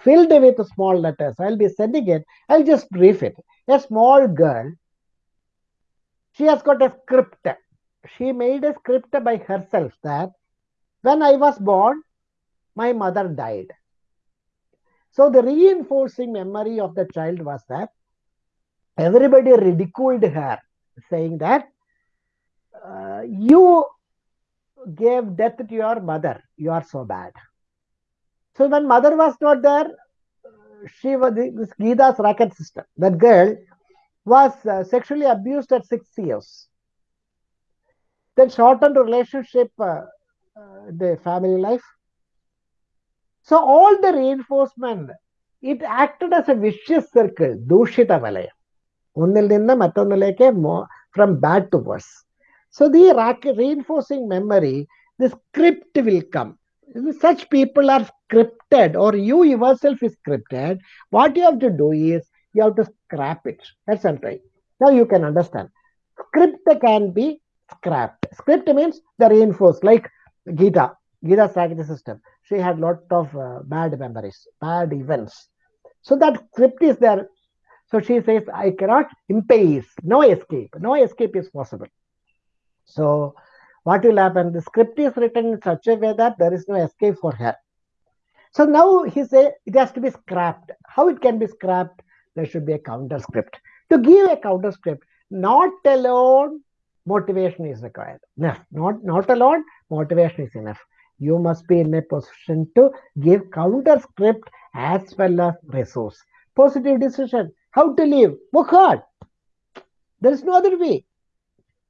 filled with small letters. I'll be sending it. I'll just brief it. A small girl, she has got a script. She made a script by herself that when I was born, my mother died. So the reinforcing memory of the child was that everybody ridiculed her, saying that uh, you gave death to your mother. You are so bad. So when mother was not there, she was this Geeta's racket sister. That girl was uh, sexually abused at six years. Then shortened relationship, uh, uh, the family life. So all the reinforcement, it acted as a vicious circle, Dushita Valayam. ഒന്നിൽ നിന്ന് മറ്റൊന്നിലേക്ക് from bad to worse so the reinforcing memory the such people are scripted or you yourself is scripted. What you have to do is you have to scrap it. That's what right now you can understand. Script can be scrapped. Script means the reinforced like gita. Gita's racket system she had lot of uh, bad memories bad events so that script is there so she says i cannot impace no escape no escape is possible so what will happen? The script is written in such a way that there is no escape for her. So now he say it has to be scrapped. How it can be scrapped? There should be a counter script. To give a counter script, not alone motivation is required. No, not not alone motivation is enough. You must be in a position to give counter script as well as resource. Positive decision. How to live? Work hard. There is no other way.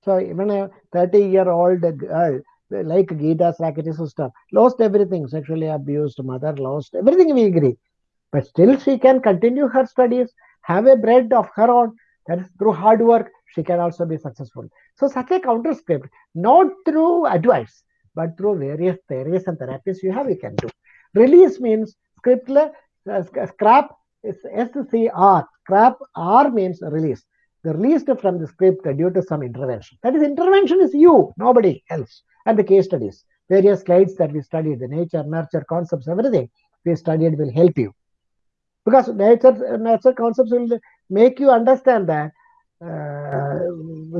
So even a 30 year old girl like Gita Sakati sister lost everything, sexually abused mother, lost everything we agree. But still she can continue her studies, have a bread of her own. That is through hard work, she can also be successful. So such a counter script, not through advice, but through various theories and therapies you have, you can do. Release means scriptless, uh, scrap is SCR. Scrap R means release the released from the script due to some intervention. That is, intervention is you, nobody else. And the case studies, various slides that we studied, the nature, nurture concepts, everything we studied will help you. Because nature, nature concepts will make you understand that uh,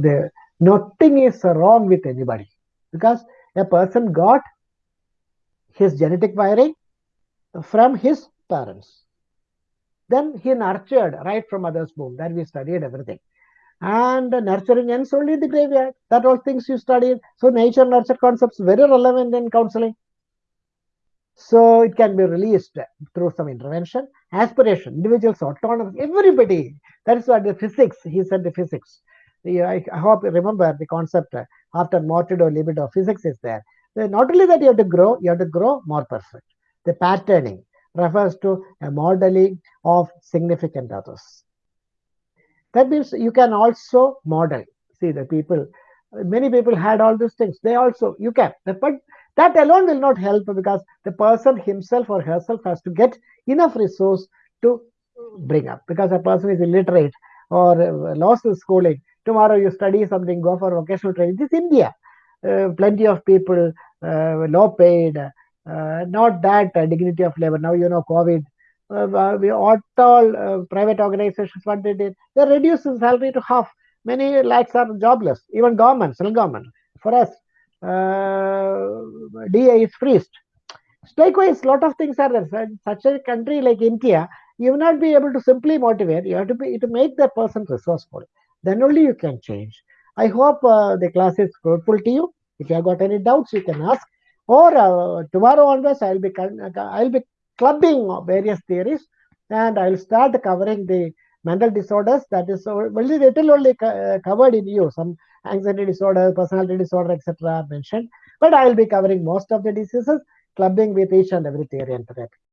the, nothing is wrong with anybody. Because a person got his genetic wiring from his parents. Then he nurtured right from mother's womb. Then we studied everything and nurturing ends only in the graveyard. That all things you studied. So nature nurture concepts very relevant in counseling. So it can be released through some intervention. Aspiration, individuals, autonomous, everybody. That is what the physis, he said the physis. I, I hope you remember the concept after mortido libido, physis is there. So Not only that you have to grow, you have to grow more perfect. The patterning refers to a modeling of significant others. That means you can also model. See, the people, many people had all these things. They also, you can. But that alone will not help because the person himself or herself has to get enough resource to bring up. Because a person is illiterate or lost his schooling. Tomorrow you study something, go for vocational training. This is India. Uh, plenty of people, uh, low paid, uh, not that dignity of labor. Now, you know, COVID, uh, we all uh, private organizations what they did they reduced the salary to half. Many lakhs are jobless. Even government central government. For us uh, da is freezed. Likewise a lot of things are there. Such a country like india you will not be able to simply motivate. You have to be to make that person resourceful then only you can change. I hope uh, the class is fruitful to you. If you have got any doubts you can ask. Or uh, tomorrow onwards i'll be i'll be clubbing various theories and I'll start covering the mental disorders that is only little only uh, covered in you. Some anxiety disorder personality disorder etc mentioned. But i'll be covering most of the diseases clubbing with each and every theory and therapy